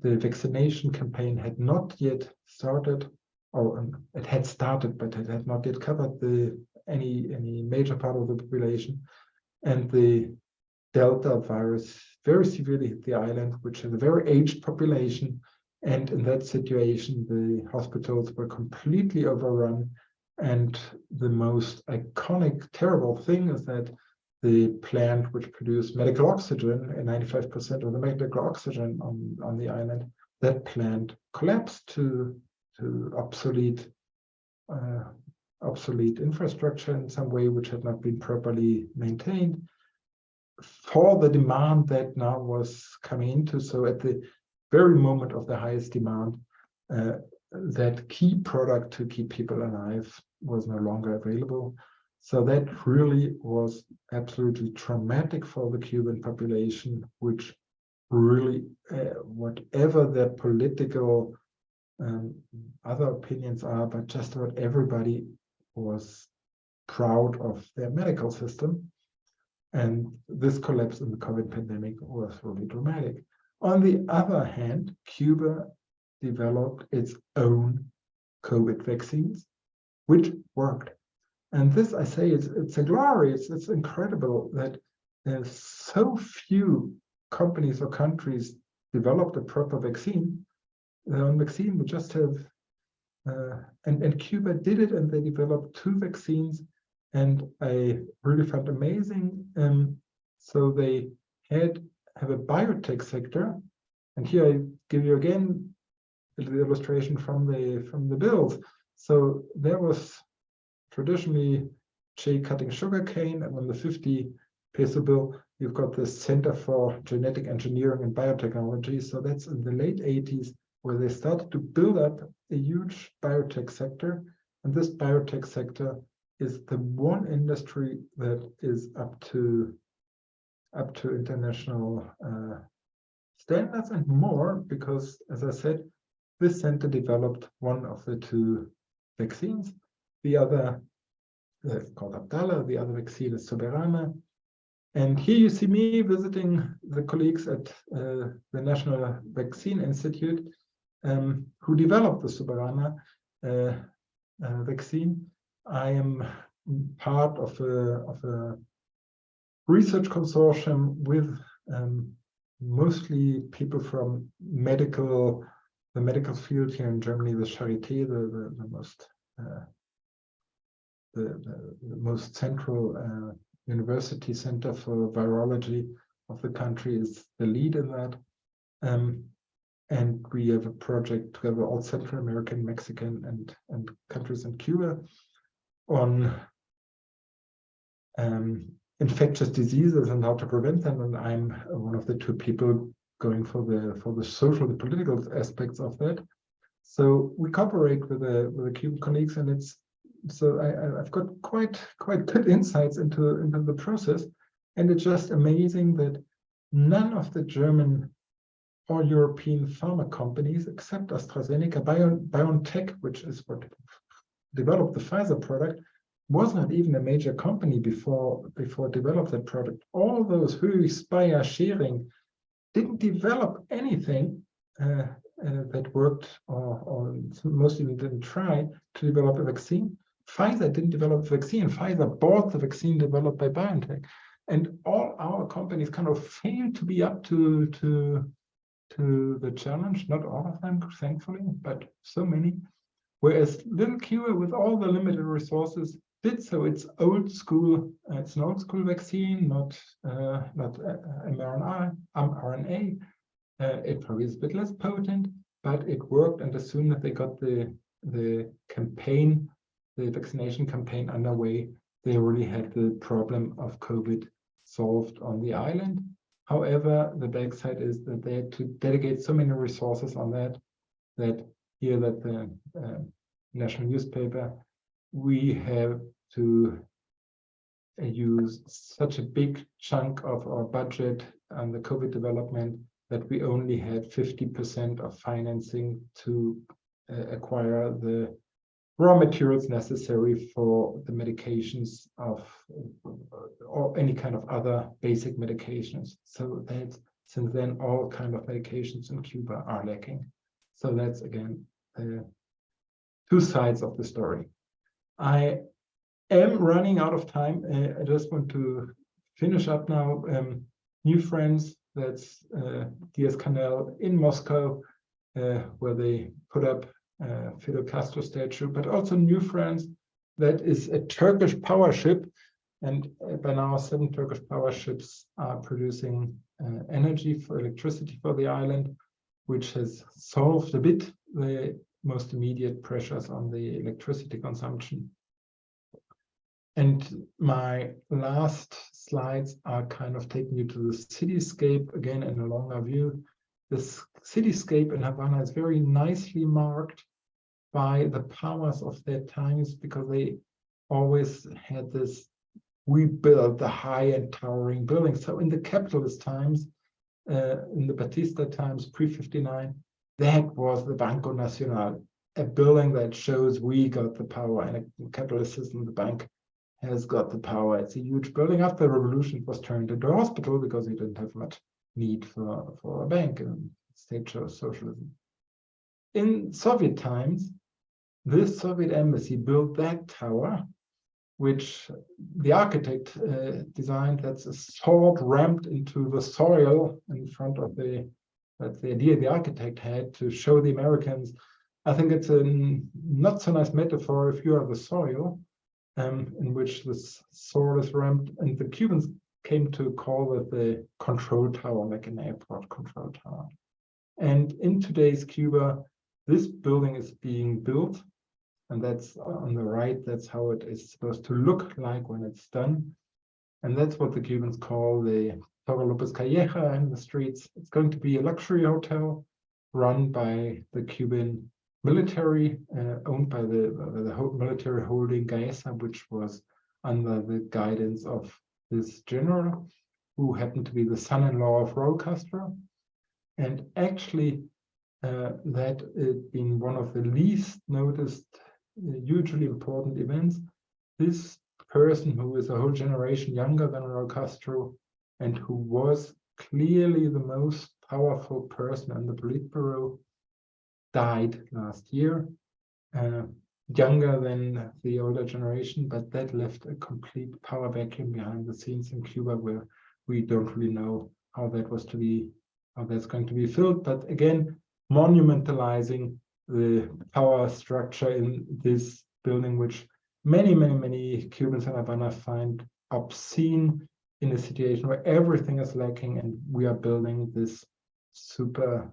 the vaccination campaign had not yet started, or um, it had started, but it had not yet covered the any any major part of the population, and the Delta virus very severely hit the island, which is a very aged population, and in that situation, the hospitals were completely overrun. And the most iconic, terrible thing is that the plant which produced medical oxygen, and 95% of the medical oxygen on, on the island, that plant collapsed to, to obsolete uh, obsolete infrastructure in some way which had not been properly maintained for the demand that now was coming into. So at the very moment of the highest demand, uh, that key product to keep people alive was no longer available. So that really was absolutely traumatic for the Cuban population, which really, uh, whatever their political um, other opinions are, but just about everybody was proud of their medical system. And this collapse in the COVID pandemic was really dramatic. On the other hand, Cuba developed its own COVID vaccines, which worked. And this, I say, it's, it's a glory. It's, it's incredible that there's so few companies or countries developed a proper vaccine. Own vaccine, we just have, uh, and, and Cuba did it and they developed two vaccines and I really found amazing. Um, so they had have a biotech sector, and here I give you again the illustration from the from the bills. So there was traditionally Che cutting sugarcane, and on the 50 peso bill, you've got the Center for Genetic Engineering and Biotechnology. So that's in the late 80s where they started to build up a huge biotech sector. And this biotech sector is the one industry that is up to up to international uh, standards and more because as I said this center developed one of the two vaccines. The other uh, called Abdala the other vaccine is Soberana and here you see me visiting the colleagues at uh, the National Vaccine Institute um, who developed the Soberana uh, uh, vaccine. I am part of a, of a research consortium with um, mostly people from medical, the medical field here in Germany, the Charité, the, the, the most uh, the, the, most central uh, university center for virology of the country is the lead in that. Um, and we have a project together all Central American, Mexican, and, and countries in Cuba on um, infectious diseases and how to prevent them. And I'm one of the two people going for the for the social, the political aspects of that. So we cooperate with the with the Cuban colleagues, and it's so I, I've got quite quite good insights into into the process, and it's just amazing that none of the German or European pharma companies, except AstraZeneca, Bio, BioNTech, which is what developed the Pfizer product, was not even a major company before before developed that product. All those who Spire sharing didn't develop anything uh, uh, that worked or, or most even didn't try to develop a vaccine. Pfizer didn't develop a vaccine. Pfizer bought the vaccine developed by BioNTech. And all our companies kind of failed to be up to, to, to the challenge. Not all of them, thankfully, but so many. Whereas little Cuba, with all the limited resources, so. It's old school. Uh, it's an old school vaccine, not uh, not uh, mRNA. Um, Uh, it probably is a bit less potent, but it worked. And as soon as they got the the campaign, the vaccination campaign underway, they already had the problem of COVID solved on the island. However, the backside is that they had to dedicate so many resources on that that here that the uh, national newspaper we have to uh, use such a big chunk of our budget on the COVID development that we only had 50% of financing to uh, acquire the raw materials necessary for the medications of or any kind of other basic medications. So that since then all kind of medications in Cuba are lacking. So that's again uh, two sides of the story. I am running out of time. Uh, I just want to finish up now. Um, new friends, that's uh, Diaz Canel in Moscow, uh, where they put up uh, Fidel Castro statue, but also new friends. That is a Turkish power ship. And uh, by now, seven Turkish power ships are producing energy for electricity for the island, which has solved a bit the most immediate pressures on the electricity consumption. And my last slides are kind of taking you to the cityscape again in a longer view. This cityscape in Havana is very nicely marked by the powers of their times because they always had this we build the high and towering buildings. So in the capitalist times, uh, in the Batista times, pre-59, that was the Banco Nacional. a building that shows we got the power and a capitalist system, the bank has got the power. It's a huge building. After the revolution, it was turned into a hospital because we didn't have much need for, for a bank and state chose socialism. In Soviet times, this Soviet embassy built that tower, which the architect uh, designed that's a sword ramped into the soil in front of the, that's the idea the architect had to show the Americans. I think it's a not so nice metaphor if you are the soil um, in which this soil is ramped and the Cubans came to call it the control tower, like an airport control tower. And in today's Cuba, this building is being built and that's on the right, that's how it is supposed to look like when it's done. And that's what the Cubans call the Torre Lopez Calleja in the streets. It's going to be a luxury hotel run by the Cuban military, uh, owned by the, uh, the military holding Gaesa, which was under the guidance of this general, who happened to be the son-in-law of Raul Castro. And actually, uh, that had been one of the least noticed hugely important events. This person who is a whole generation younger than Raul Castro and who was clearly the most powerful person in the Politburo died last year, uh, younger than the older generation, but that left a complete power vacuum behind the scenes in Cuba where we don't really know how that was to be, how that's going to be filled. But again, monumentalizing the power structure in this building, which many, many, many Cubans in Havana find obscene in a situation where everything is lacking and we are building this super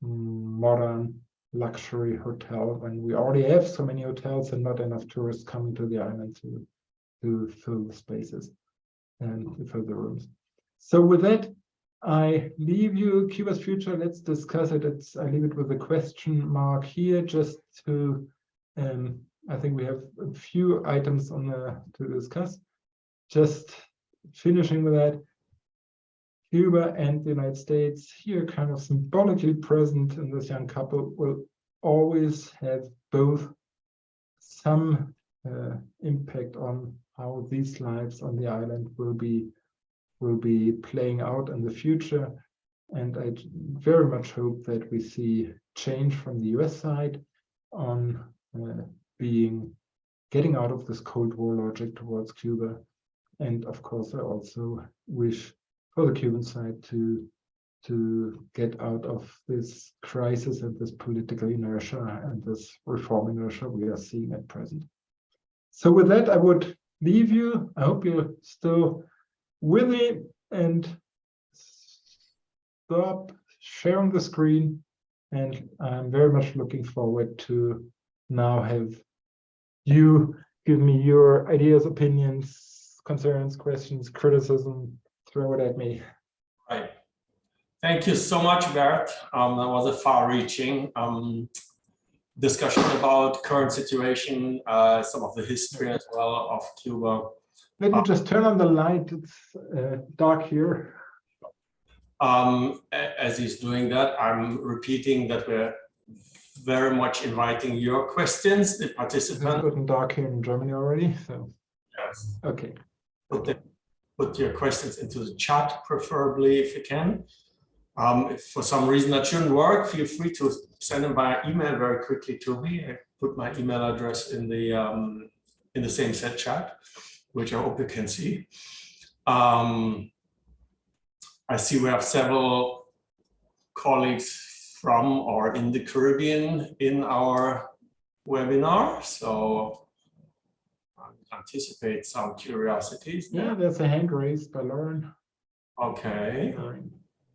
modern luxury hotel when we already have so many hotels and not enough tourists coming to the island to, to fill the spaces and to fill the rooms. So with that, I leave you Cuba's future. Let's discuss it. It's I leave it with a question mark here just to um I think we have a few items on the to discuss. Just finishing with that. Cuba and the United States here kind of symbolically present in this young couple will always have both some uh, impact on how these lives on the island will be will be playing out in the future. And I very much hope that we see change from the US side on uh, being getting out of this Cold War logic towards Cuba. And of course, I also wish for the Cuban side to to get out of this crisis and this political inertia and this reform inertia we are seeing at present. So with that, I would leave you. I hope you're still with me and stop sharing the screen. And I'm very much looking forward to now have you give me your ideas, opinions, concerns, questions, criticism, throw it at me. Right. Thank you so much, Bert. Um, that was a far-reaching um, discussion about current situation, uh, some of the history as well of Cuba. Let me just turn on the light. It's uh, dark here. Um, as he's doing that, I'm repeating that we're very much inviting your questions, the It's participants. good and dark here in Germany already. So, Yes. okay. Put, the- put your questions into the chat preferably if you can. Um, if for some reason that shouldn't work, feel free to send them by email very quickly to me. I put my email address in the um, in the same set chat, which I hope you can see. Um, I see we have several colleagues from or in the Caribbean in our webinar, so anticipate some curiosities Yeah, there. there's a hand raised by Lauren. Okay,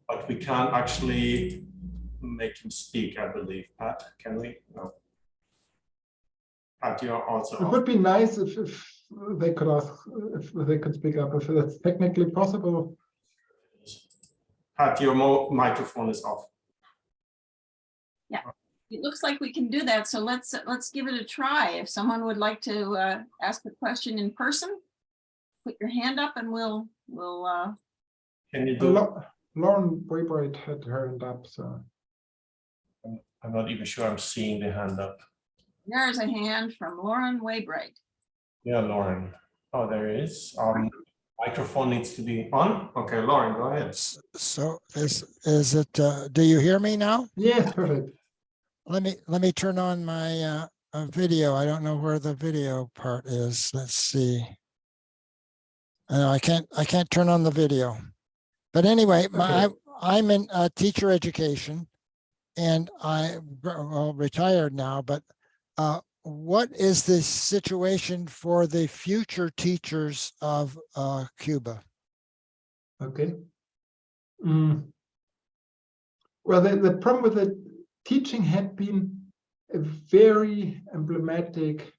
but we can't actually make him speak, I believe. Pat, can we? No. Pat, you're also. It would be nice if, if they could ask, if they could speak up, if that's technically possible. Pat, your mo- microphone is off. It looks like we can do that, so let's, let's give it a try. If someone would like to uh, ask a question in person, put your hand up and we'll, we'll, uh, Can you do? Lau- Lauren Waybright had her hand up, so. I'm not even sure I'm seeing the hand up. There is a hand from Lauren Waybright. Yeah, Lauren. Oh, there is. Um, microphone needs to be on. Okay, Lauren, go ahead. So is, is it, uh, do you hear me now? Yeah, perfect. Let me, let me turn on my, uh, uh, video. I don't know where the video part is. Let's see. I know I can't, I can't turn on the video. But anyway, my, I'm in, uh, teacher education. And I, well, retired now, but, uh, what is the situation for the future teachers of, uh, Cuba? Okay. Mm. Well, the, the problem with the teaching had been a very emblematic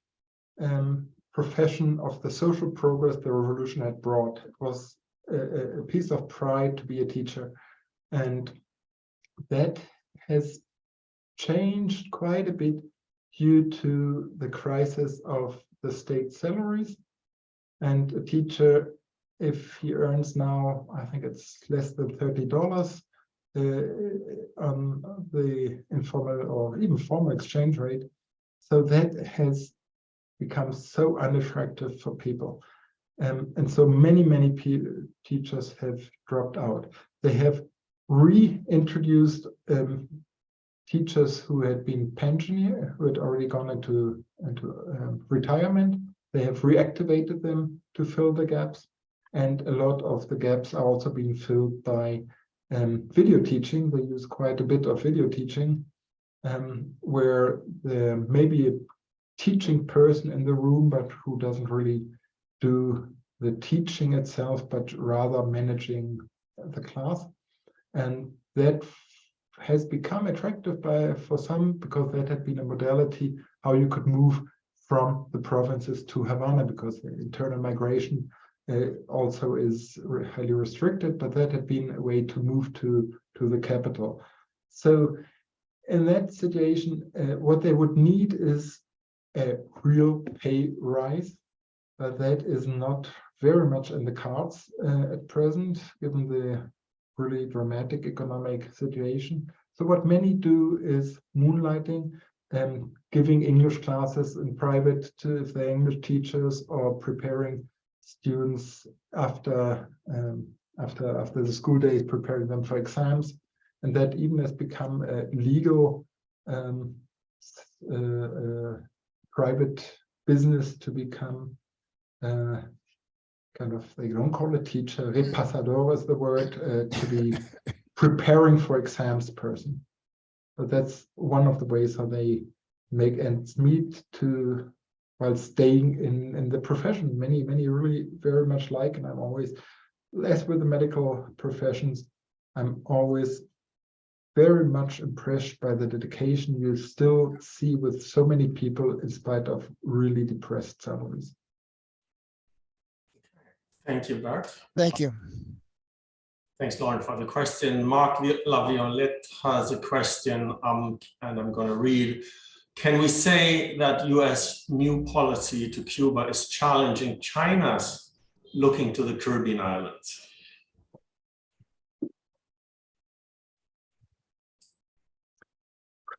um, profession of the social progress the revolution had brought. It was a, a piece of pride to be a teacher. And that has changed quite a bit due to the crisis of the state salaries. And a teacher, if he earns now, I think it's less than $30, the, um, the informal or even formal exchange rate. So that has become so unattractive for people. Um, and so many, many teachers have dropped out. They have reintroduced um, teachers who had been pensioner, who had already gone into, into um, retirement. They have reactivated them to fill the gaps. And a lot of the gaps are also being filled by um, video teaching. They use quite a bit of video teaching, um, where there may be a teaching person in the room, but who doesn't really do the teaching itself, but rather managing the class. And that has become attractive by for some because that had been a modality how you could move from the provinces to Havana because the internal migration also is highly restricted, but that had been a way to move to, to the capital. So in that situation, uh, what they would need is a real pay rise, but that is not very much in the cards uh, at present, given the really dramatic economic situation. So what many do is moonlighting and giving English classes in private to if English teachers or preparing students after um, after after the school days, preparing them for exams, and that even has become a legal um, uh, uh, private business to become uh, kind of they don't call it teacher repasador is the word uh, to be preparing for exams person. But that's one of the ways how they make ends meet to while staying in in the profession. Many many really very much like, and I'm always as with the medical professions, I'm always very much impressed by the dedication you still see with so many people in spite of really depressed salaries. Thank you, Bart. Thank you. Thanks, Lauren, for the question. Mark Laviolette has a question, um, and I'm going to read. Can we say that US new policy to Cuba is challenging China's looking to the Caribbean islands?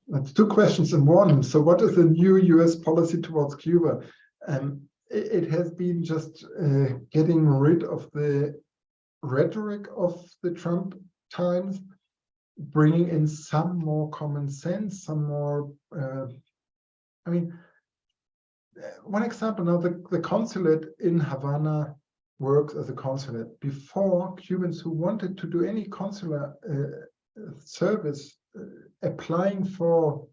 That's two questions in one. So what is the new US policy towards Cuba? Um, it, it has been just uh, getting rid of the rhetoric of the Trump times, bringing in some more common sense, some more, uh, I mean, one example now, the, the consulate in Havana works as a consulate. Before, Cubans who wanted to do any consular uh, service uh, applying for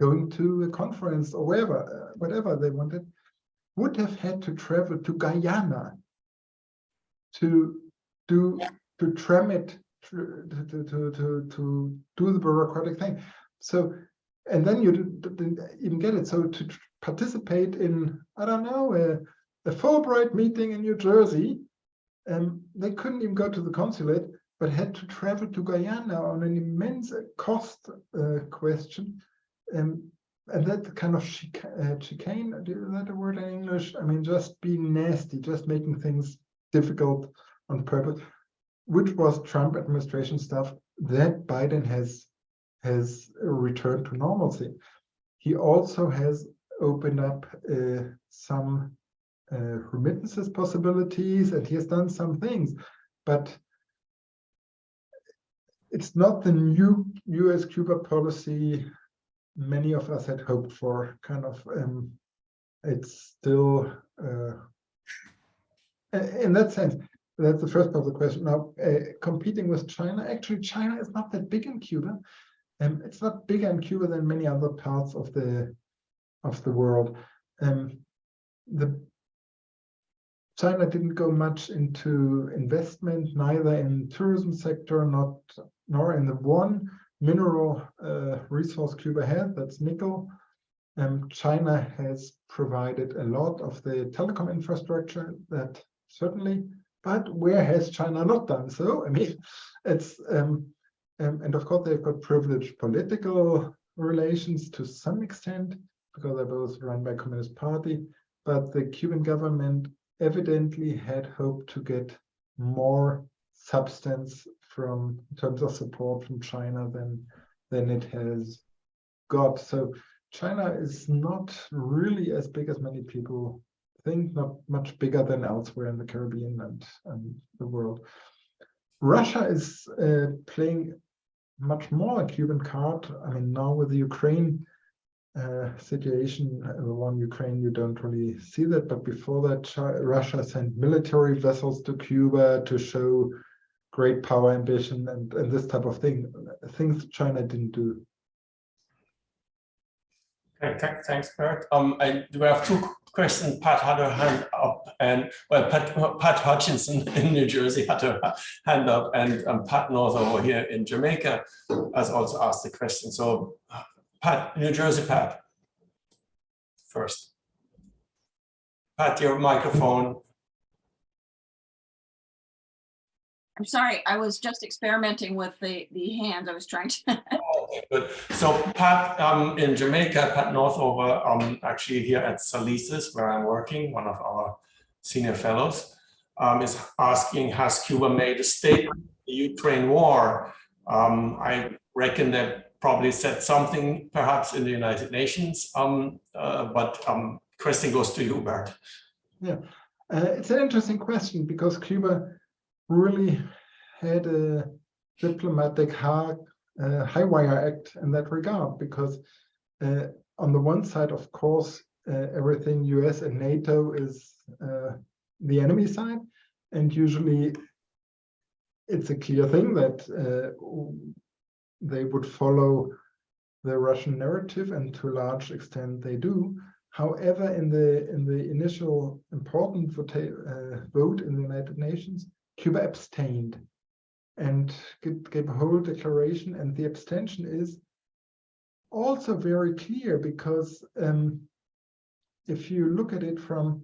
going to a conference or wherever, uh, whatever they wanted, would have had to travel to Guyana to do to tram it to to to to, to do the bureaucratic thing. So, and then you didn't even get it. So to participate in I don't know a, a Fulbright meeting in New Jersey, um, they couldn't even go to the consulate but had to travel to Guyana on an immense cost uh, question. Um, and that kind of uh, chicane, is that a word in English? I mean, just being nasty, just making things difficult on purpose, which was Trump administration stuff that Biden has has returned to normalcy. he also has opened up uh, some uh, remittances possibilities and he has done some things, but it's not the new US Cuba policy many of us had hoped for kind of um, it's still uh, in that sense that's the first part of the question now uh, competing with China actually China is not that big in Cuba and it's not bigger in Cuba than many other parts of the of the world um, the China didn't go much into investment, neither in tourism sector, not nor in the one mineral uh, resource Cuba had, that's nickel. Um, China has provided a lot of the telecom infrastructure that certainly, but where has China not done so? I mean, it's um, um, and of course they've got privileged political relations to some extent because they're both run by Communist Party, but the Cuban government evidently had hoped to get more substance from in terms of support from China than than it has got. So China is not really as big as many people think, not much bigger than elsewhere in the Caribbean and, and the world. Russia is uh, playing much more a Cuban card. I mean, now with the Ukraine uh, situation, uh, the one Ukraine, you don't really see that. But before that, Russia sent military vessels to Cuba to show great power ambition and, and this type of thing, things China didn't do. Okay, thanks, Bert. Um, I do have two questions. Pat had her hand up and, well, Pat, Pat Hutchinson in New Jersey had her hand up and um, Pat Northover here in Jamaica has also asked the question. So Pat, New Jersey, Pat. First. Pat, your microphone. I'm sorry, I was just experimenting with the, the hands. I was trying to, Okay, Good. So Pat, um, in Jamaica, Pat Northover, um, actually here at Salises, where I'm working, one of our senior fellows, um, is asking, has Cuba made a statement, the Ukraine war? Um, I reckon that probably said something perhaps in the United Nations, um, uh, but, um, question goes to you, Bert. Uh, it's an interesting question because Cuba really had a diplomatic high, uh, high wire act in that regard because uh, on the one side, of course, uh, everything US and NATO is uh, the enemy side, and usually it's a clear thing that uh, they would follow the Russian narrative, and to a large extent they do. However, in the in the initial important vote, uh, vote in the United Nations, Cuba abstained. And gave, a whole declaration, and the abstention is also very clear because um, if you look at it from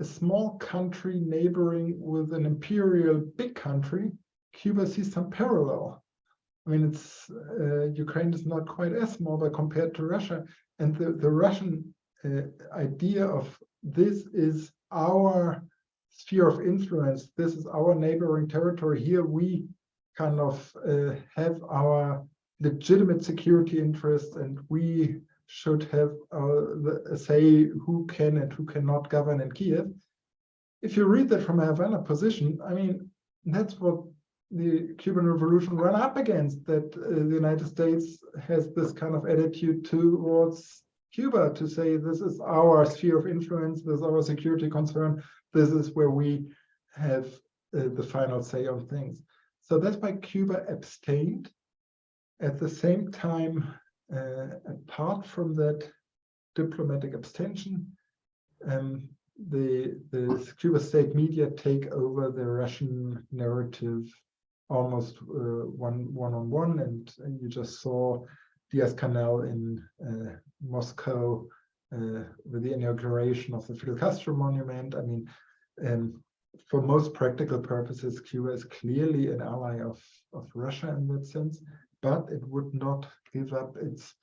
a small country neighboring with an imperial big country, Cuba sees some parallel. I mean, it's uh, Ukraine is not quite as small, but compared to Russia, and the the Russian uh, idea of this is our sphere of influence. This is our neighboring territory. Here we kind of uh, have our legitimate security interests, and we should have uh, say who can and who cannot govern in Kiev. If you read that from a Havana position, I mean, that's what the Cuban Revolution ran up against, that uh, the United States has this kind of attitude towards Cuba to say this is our sphere of influence, this is our security concern, this is where we have uh, the final say on things. So that's why Cuba abstained. At the same time, apart from that diplomatic abstention, um, the, the Cuba state media take over the Russian narrative almost uh, one one on one, and, and you just saw Diaz Canel in uh, Moscow uh, with the inauguration of the Fidel Castro monument. I mean, um, for most practical purposes, Cuba is clearly an ally of, of Russia in that sense, but it would not give up its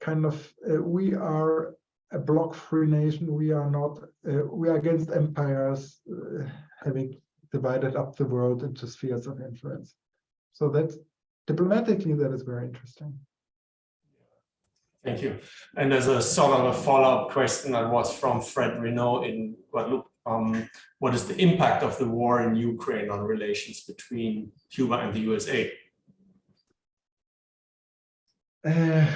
kind of, uh, we are a block-free nation. We are not, uh, we are against empires uh, having divided up the world into spheres of influence. So that diplomatically, that is very interesting. Thank you. And there's a sort of a follow-up question that was from Fred Reno in Guadeloupe. Um, what is the impact of the war in Ukraine on relations between Cuba and the USA? Uh,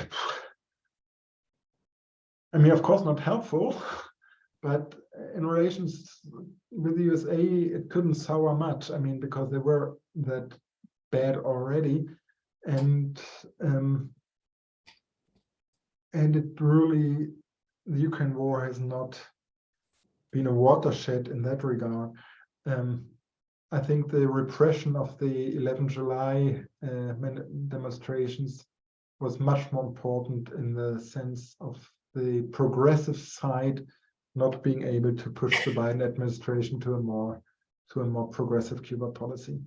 I mean, of course, not helpful, but in relations with the USA, it couldn't sour much. I mean, because they were that bad already, and um, and it really the Ukraine war has not been a watershed in that regard. Um, I think the repression of the 11 July uh, demonstrations was much more important in the sense of the progressive side not being able to push the Biden administration to a more to a more progressive Cuba policy.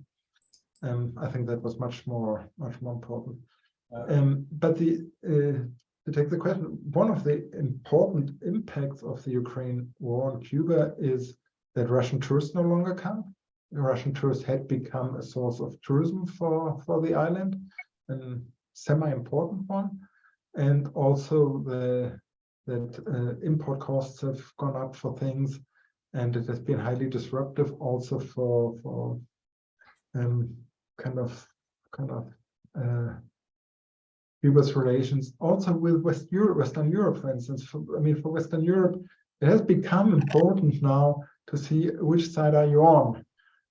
Um, I think that was much more much more important. Um, but the uh, to take the question, one of the important impacts of the Ukraine war on Cuba is that Russian tourists no longer come. Russian tourists had become a source of tourism for for the island, and semi-important one, and also the that uh, import costs have gone up for things, and it has been highly disruptive also for for um, kind of kind of uh, US relations, also with West Europe, Western Europe, for instance. For, I mean, for Western Europe, it has become important now to see which side are you on.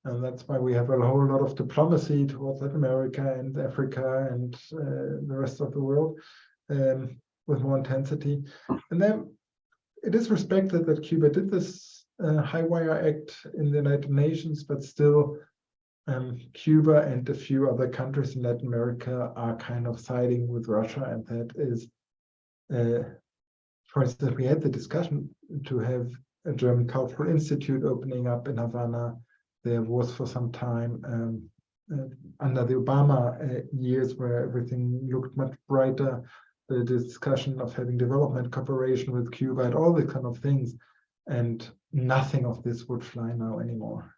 And that's why we have a whole lot of diplomacy towards Latin America and Africa and uh, the rest of the world um, with more intensity. And then it is respected that Cuba did this uh, High Wire Act in the United Nations, but still um, Cuba and a few other countries in Latin America are kind of siding with Russia. And that is, uh, for instance, we had the discussion to have a German Cultural Institute opening up in Havana there was for some time um, uh, under the Obama uh, years where everything looked much brighter, the discussion of having development cooperation with Cuba and all these kind of things. And nothing of this would fly now anymore.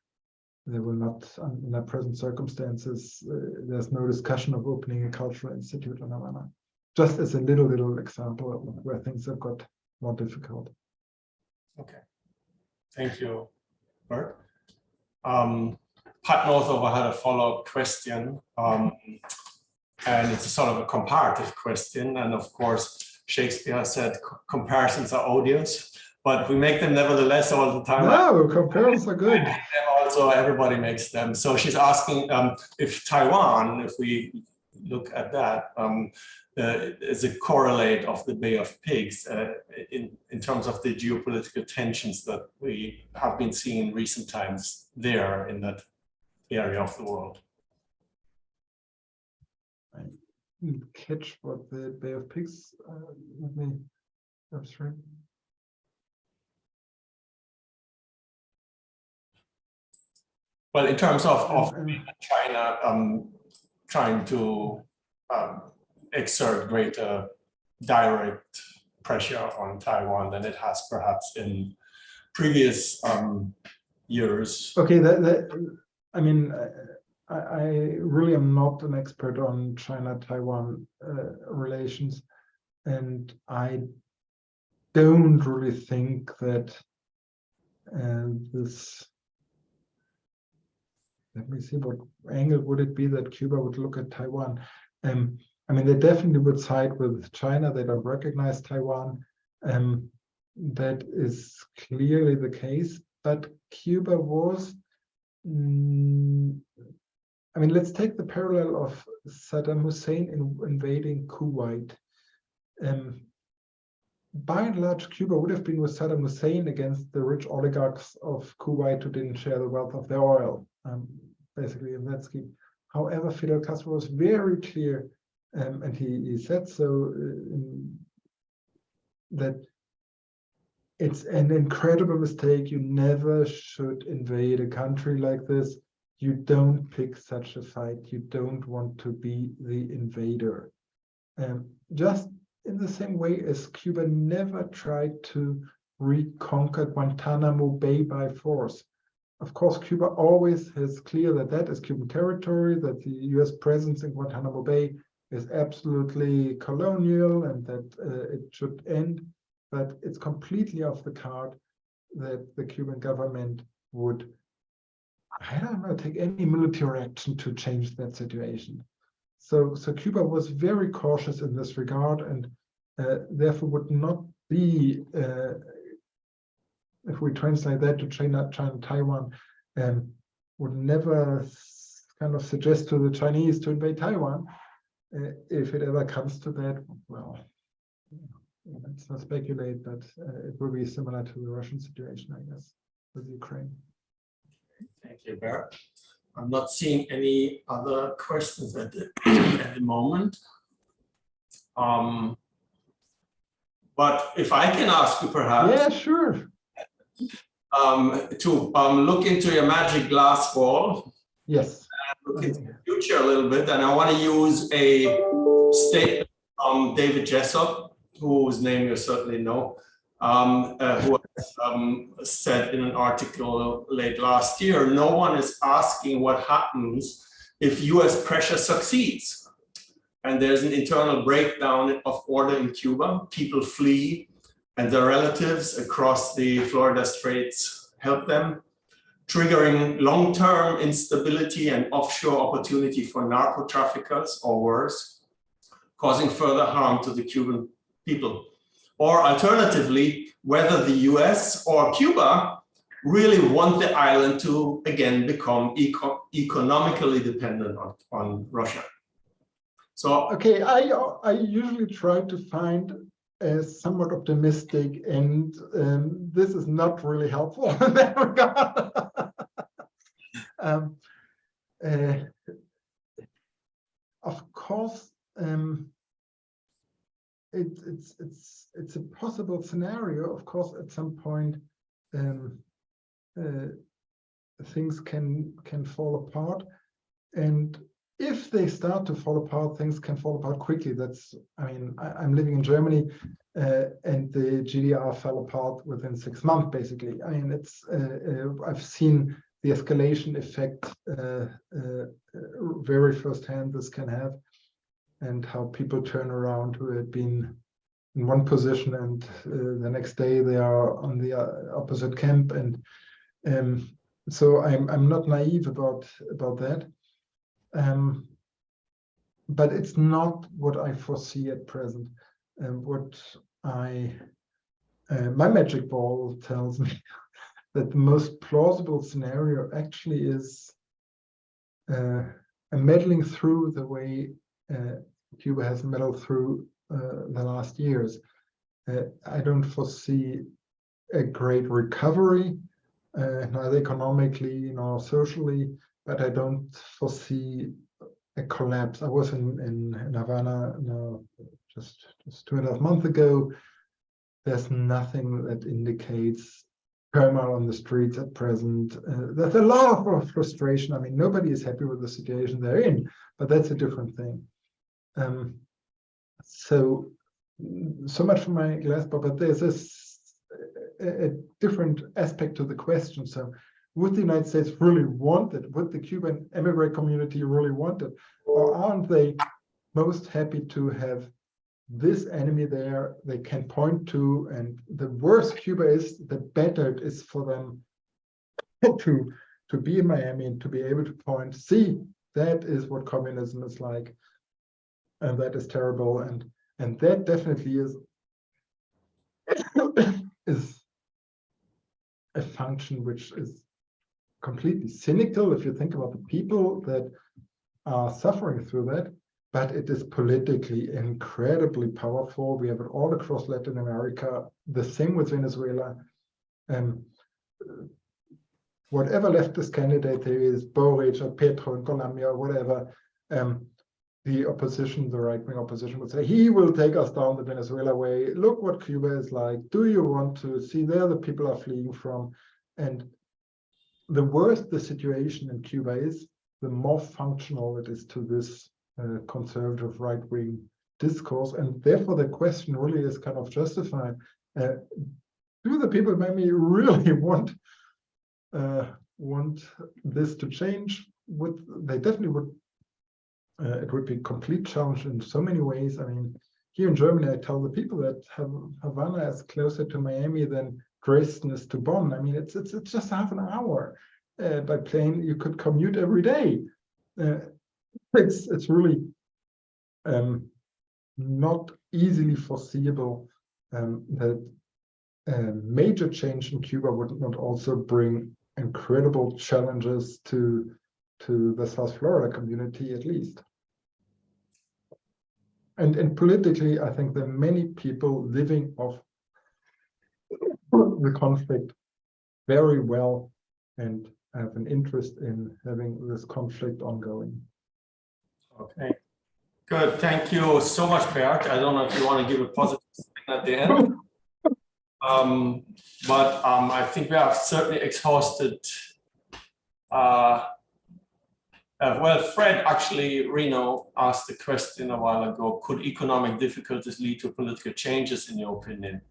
They will not, in the present circumstances, uh, there's no discussion of opening a cultural institute in Havana. Just as a little, little example where things have got more difficult. Okay. Thank you, Bert. Um, Pat Northover had a follow-up question, um, and it's a sort of a comparative question. And of course, Shakespeare said comparisons are odious, but we make them nevertheless all the time. No, comparisons are good. And also, everybody makes them. So she's asking um, if Taiwan, if we look at that, um, uh, is a correlate of the Bay of Pigs uh, in, in terms of the geopolitical tensions that we have been seeing in recent times there in that area of the world. I didn't catch what the Bay of Pigs, uh, let me abstract. Well, in terms of, of China um, trying to um, exert greater direct pressure on Taiwan than it has perhaps in previous um, years. Okay, that, that, I mean, I, I really am not an expert on China-Taiwan uh, relations, and I don't really think that uh, this. Let me see what angle would it be that Cuba would look at Taiwan. Um, I mean, they definitely would side with China. They don't recognize Taiwan. Um, that is clearly the case. But Cuba was, mm, I mean, let's take the parallel of Saddam Hussein in invading Kuwait. Um, by and large, Cuba would have been with Saddam Hussein against the rich oligarchs of Kuwait who didn't share the wealth of their oil, um, basically in that scheme. However, Fidel Castro was very clear um, and he, he said so uh, that it's an incredible mistake. You never should invade a country like this. You don't pick such a fight. You don't want to be the invader. Um, just in the same way as Cuba never tried to reconquer Guantanamo Bay by force. Of course, Cuba always has clear that that is Cuban territory, that the US presence in Guantanamo Bay is absolutely colonial and that uh, it should end. But it's completely off the card that the Cuban government would, I don't know, take any military action to change that situation. So, so Cuba was very cautious in this regard and uh, therefore would not be, uh, if we translate that to China, China, Taiwan, um, would never kind of suggest to the Chinese to invade Taiwan. Uh, if it ever comes to that, well, let's not speculate, but uh, it will be similar to the Russian situation, I guess, with Ukraine. Thank you, Barrett. I'm not seeing any other questions at the, at the moment. Um, but if I can ask you perhaps Yeah, sure. Um, to um, look into your magic glass ball, Yes. look into the future a little bit, and I want to use a statement from David Jessop, whose name you certainly know, um, uh, who has, um, said in an article late last year, no one is asking what happens if US pressure succeeds. And there's an internal breakdown of order in Cuba. People flee and their relatives across the Florida Straits help them, triggering long-term instability and offshore opportunity for narco traffickers or worse, causing further harm to the Cuban people. Or alternatively, whether the US or Cuba really want the island to again become eco economically dependent on, on Russia. So Okay, I I usually try to find a somewhat optimistic, and um, this is not really helpful in that regard. um, uh, of course, um, it, it's it's it's a possible scenario. Of course, at some point, um, uh, things can can fall apart, and if they start to fall apart, things can fall apart quickly. That's, I mean, I, am living in Germany uh, and the GDR fell apart within six months, basically. I mean, it's, uh, uh, I've seen the escalation effect uh, uh, very firsthand this can have and how people turn around who had been in one position and uh, the next day they are on the opposite camp. And um, so I'm, I'm not naive about, about that. Um, but it's not what I foresee at present. And what I, uh, my magic ball tells me that the most plausible scenario actually is uh, a meddling through the way uh, Cuba has meddled through uh, the last years. Uh, I don't foresee a great recovery, uh, neither economically nor socially, but I don't foresee a collapse. I was in, in, in Havana now just, just two and a half months ago. There's nothing that indicates turmoil on the streets at present. Uh, there's a lot of frustration. I mean, nobody is happy with the situation they're in, but that's a different thing. Um, so, so much for my glass but there's a, a different aspect to the question. So would the United States really want it? Would the Cuban immigrant community really want it? Or aren't they most happy to have this enemy there they can point to? And the worse Cuba is, the better it is for them to, to be in Miami and to be able to point, see, that is what communism is like. And that is terrible. And, and that definitely is, is a function which is completely cynical if you think about the people that are suffering through that, but it is politically incredibly powerful. We have it all across Latin America, the same with Venezuela. Um, whatever leftist candidate there is, Boric or Petro in Colombia or whatever, um, the opposition, the right-wing opposition would say, he will take us down the Venezuela way. Look what Cuba is like. Do you want to see there the people are fleeing from? And the worse the situation in Cuba is, the more functional it is to this uh, conservative right-wing discourse. And therefore, the question really is kind of justified. Uh, do the people maybe really want uh, want this to change? Would they definitely would Uh, it would be a complete challenge in so many ways. I mean, here in Germany, I tell the people that Havana is closer to Miami than Is to Bonn. I mean, it's it's it's just half an hour uh, by plane. You could commute every day. Uh, it's it's really um, not easily foreseeable um, that a major change in Cuba would not also bring incredible challenges to to the South Florida community at least. And and politically, I think there are many people living off the conflict very well and have an interest in having this conflict ongoing. Okay, good. Thank you so much, Bert. I don't know if you want to give a positive statement at the end. Um, but um, I think we have certainly exhausted. Uh, uh, well, Fred actually, Reno asked the question a while ago, could economic difficulties lead to political changes in your opinion?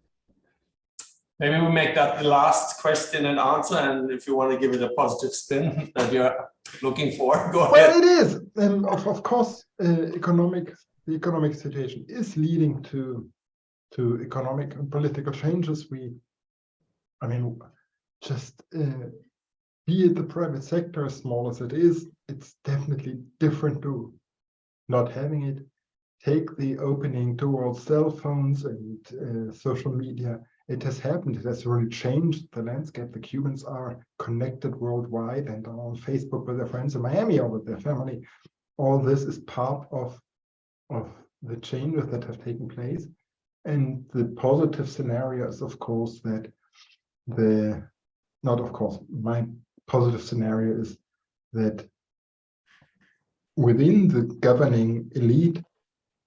Maybe we make that the last question and answer, and if you want to give it a positive spin that you're looking for, go Well, ahead. it is, and of, of course, uh, economic, the economic situation is leading to, to economic and political changes. We, I mean, just uh, be it the private sector, as small as it is, it's definitely different to not having it. Take the opening towards cell phones and uh, social media. It has happened. It has really changed the landscape. The Cubans are connected worldwide and on Facebook with their friends in Miami or with their family. All this is part of, of the changes that have taken place. And the positive scenario is, of course, that the, not of course, my positive scenario is that within the governing elite,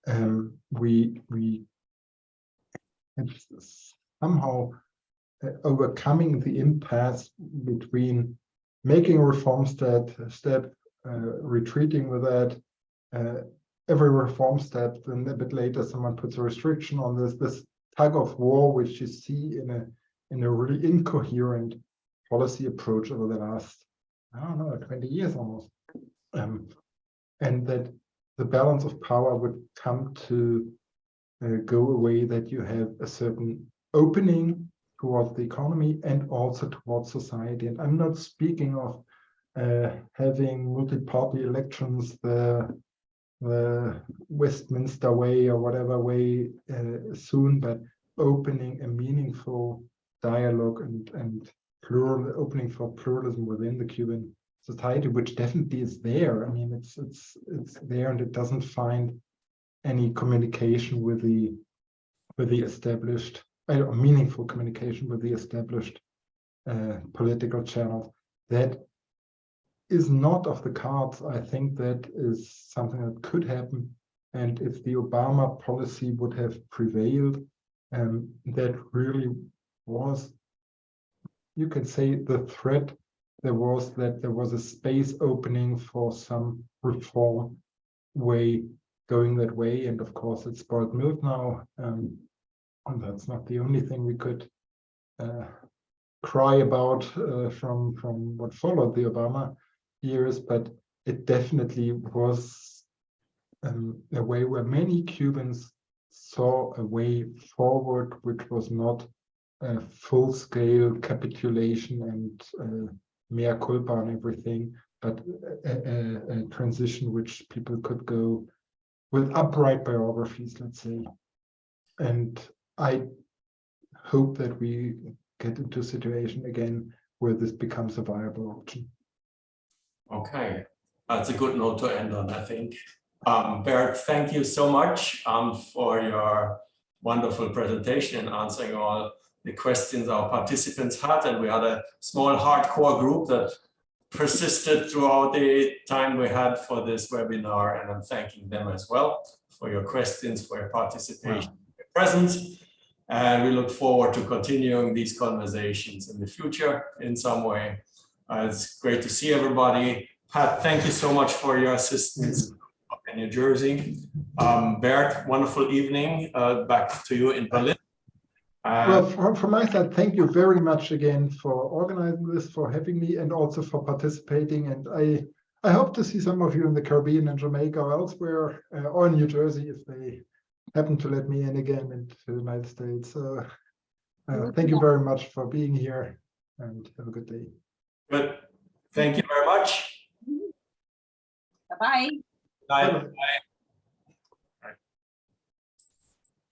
um, we we have somehow uh, overcoming the impasse between making reform step, step uh, retreating with that, uh, every reform step, then a bit later someone puts a restriction on this, this tug of war, which you see in a in a really incoherent policy approach over the last, I don't know, 20 years almost. Um, and that the balance of power would come to uh, go away that you have a certain opening towards the economy and also towards society. And I'm not speaking of uh, having multi-party elections the, the Westminster way or whatever way uh, soon, but opening a meaningful dialogue and, and plural opening for pluralism within the Cuban society, which definitely is there. I mean, it's it's it's there, and it doesn't find any communication with the with the established, uh, meaningful communication with the established uh, political channels. That is not of the cards. I think that is something that could happen, and if the Obama policy would have prevailed, um, that really was, you could say, the threat there was that there was a space opening for some reform way going that way. And of course, it's spoiled milk now. Um, that's not the only thing we could uh, cry about uh, from, from what followed the Obama years, but it definitely was um, a way where many Cubans saw a way forward, which was not a full-scale capitulation and uh, mea culpa and everything, but a, a, a, transition which people could go with upright biographies, let's say. And I hope that we get into a situation again where this becomes a viable option. Okay, that's a good note to end on, I think. Um, Bert, thank you so much um, for your wonderful presentation and answering all the questions our participants had. And we had a small hardcore group that persisted throughout the time we had for this webinar. And I'm thanking them as well for your questions, for your participation, wow. your presence. And we look forward to continuing these conversations in the future in some way. Uh, it's great to see everybody. Pat, thank you so much for your assistance in New Jersey. Um, Bert, wonderful evening. Uh, back to you in Berlin. Uh, well, from, from, my side, thank you very much again for organizing this, for having me, and also for participating. And I, I hope to see some of you in the Caribbean and Jamaica or elsewhere, uh, or in New Jersey if they happen to let me in again into the United States. So uh, thank you very much for being here and have a good day. Good. Thank you very much. Bye-bye. Bye. Bye-bye.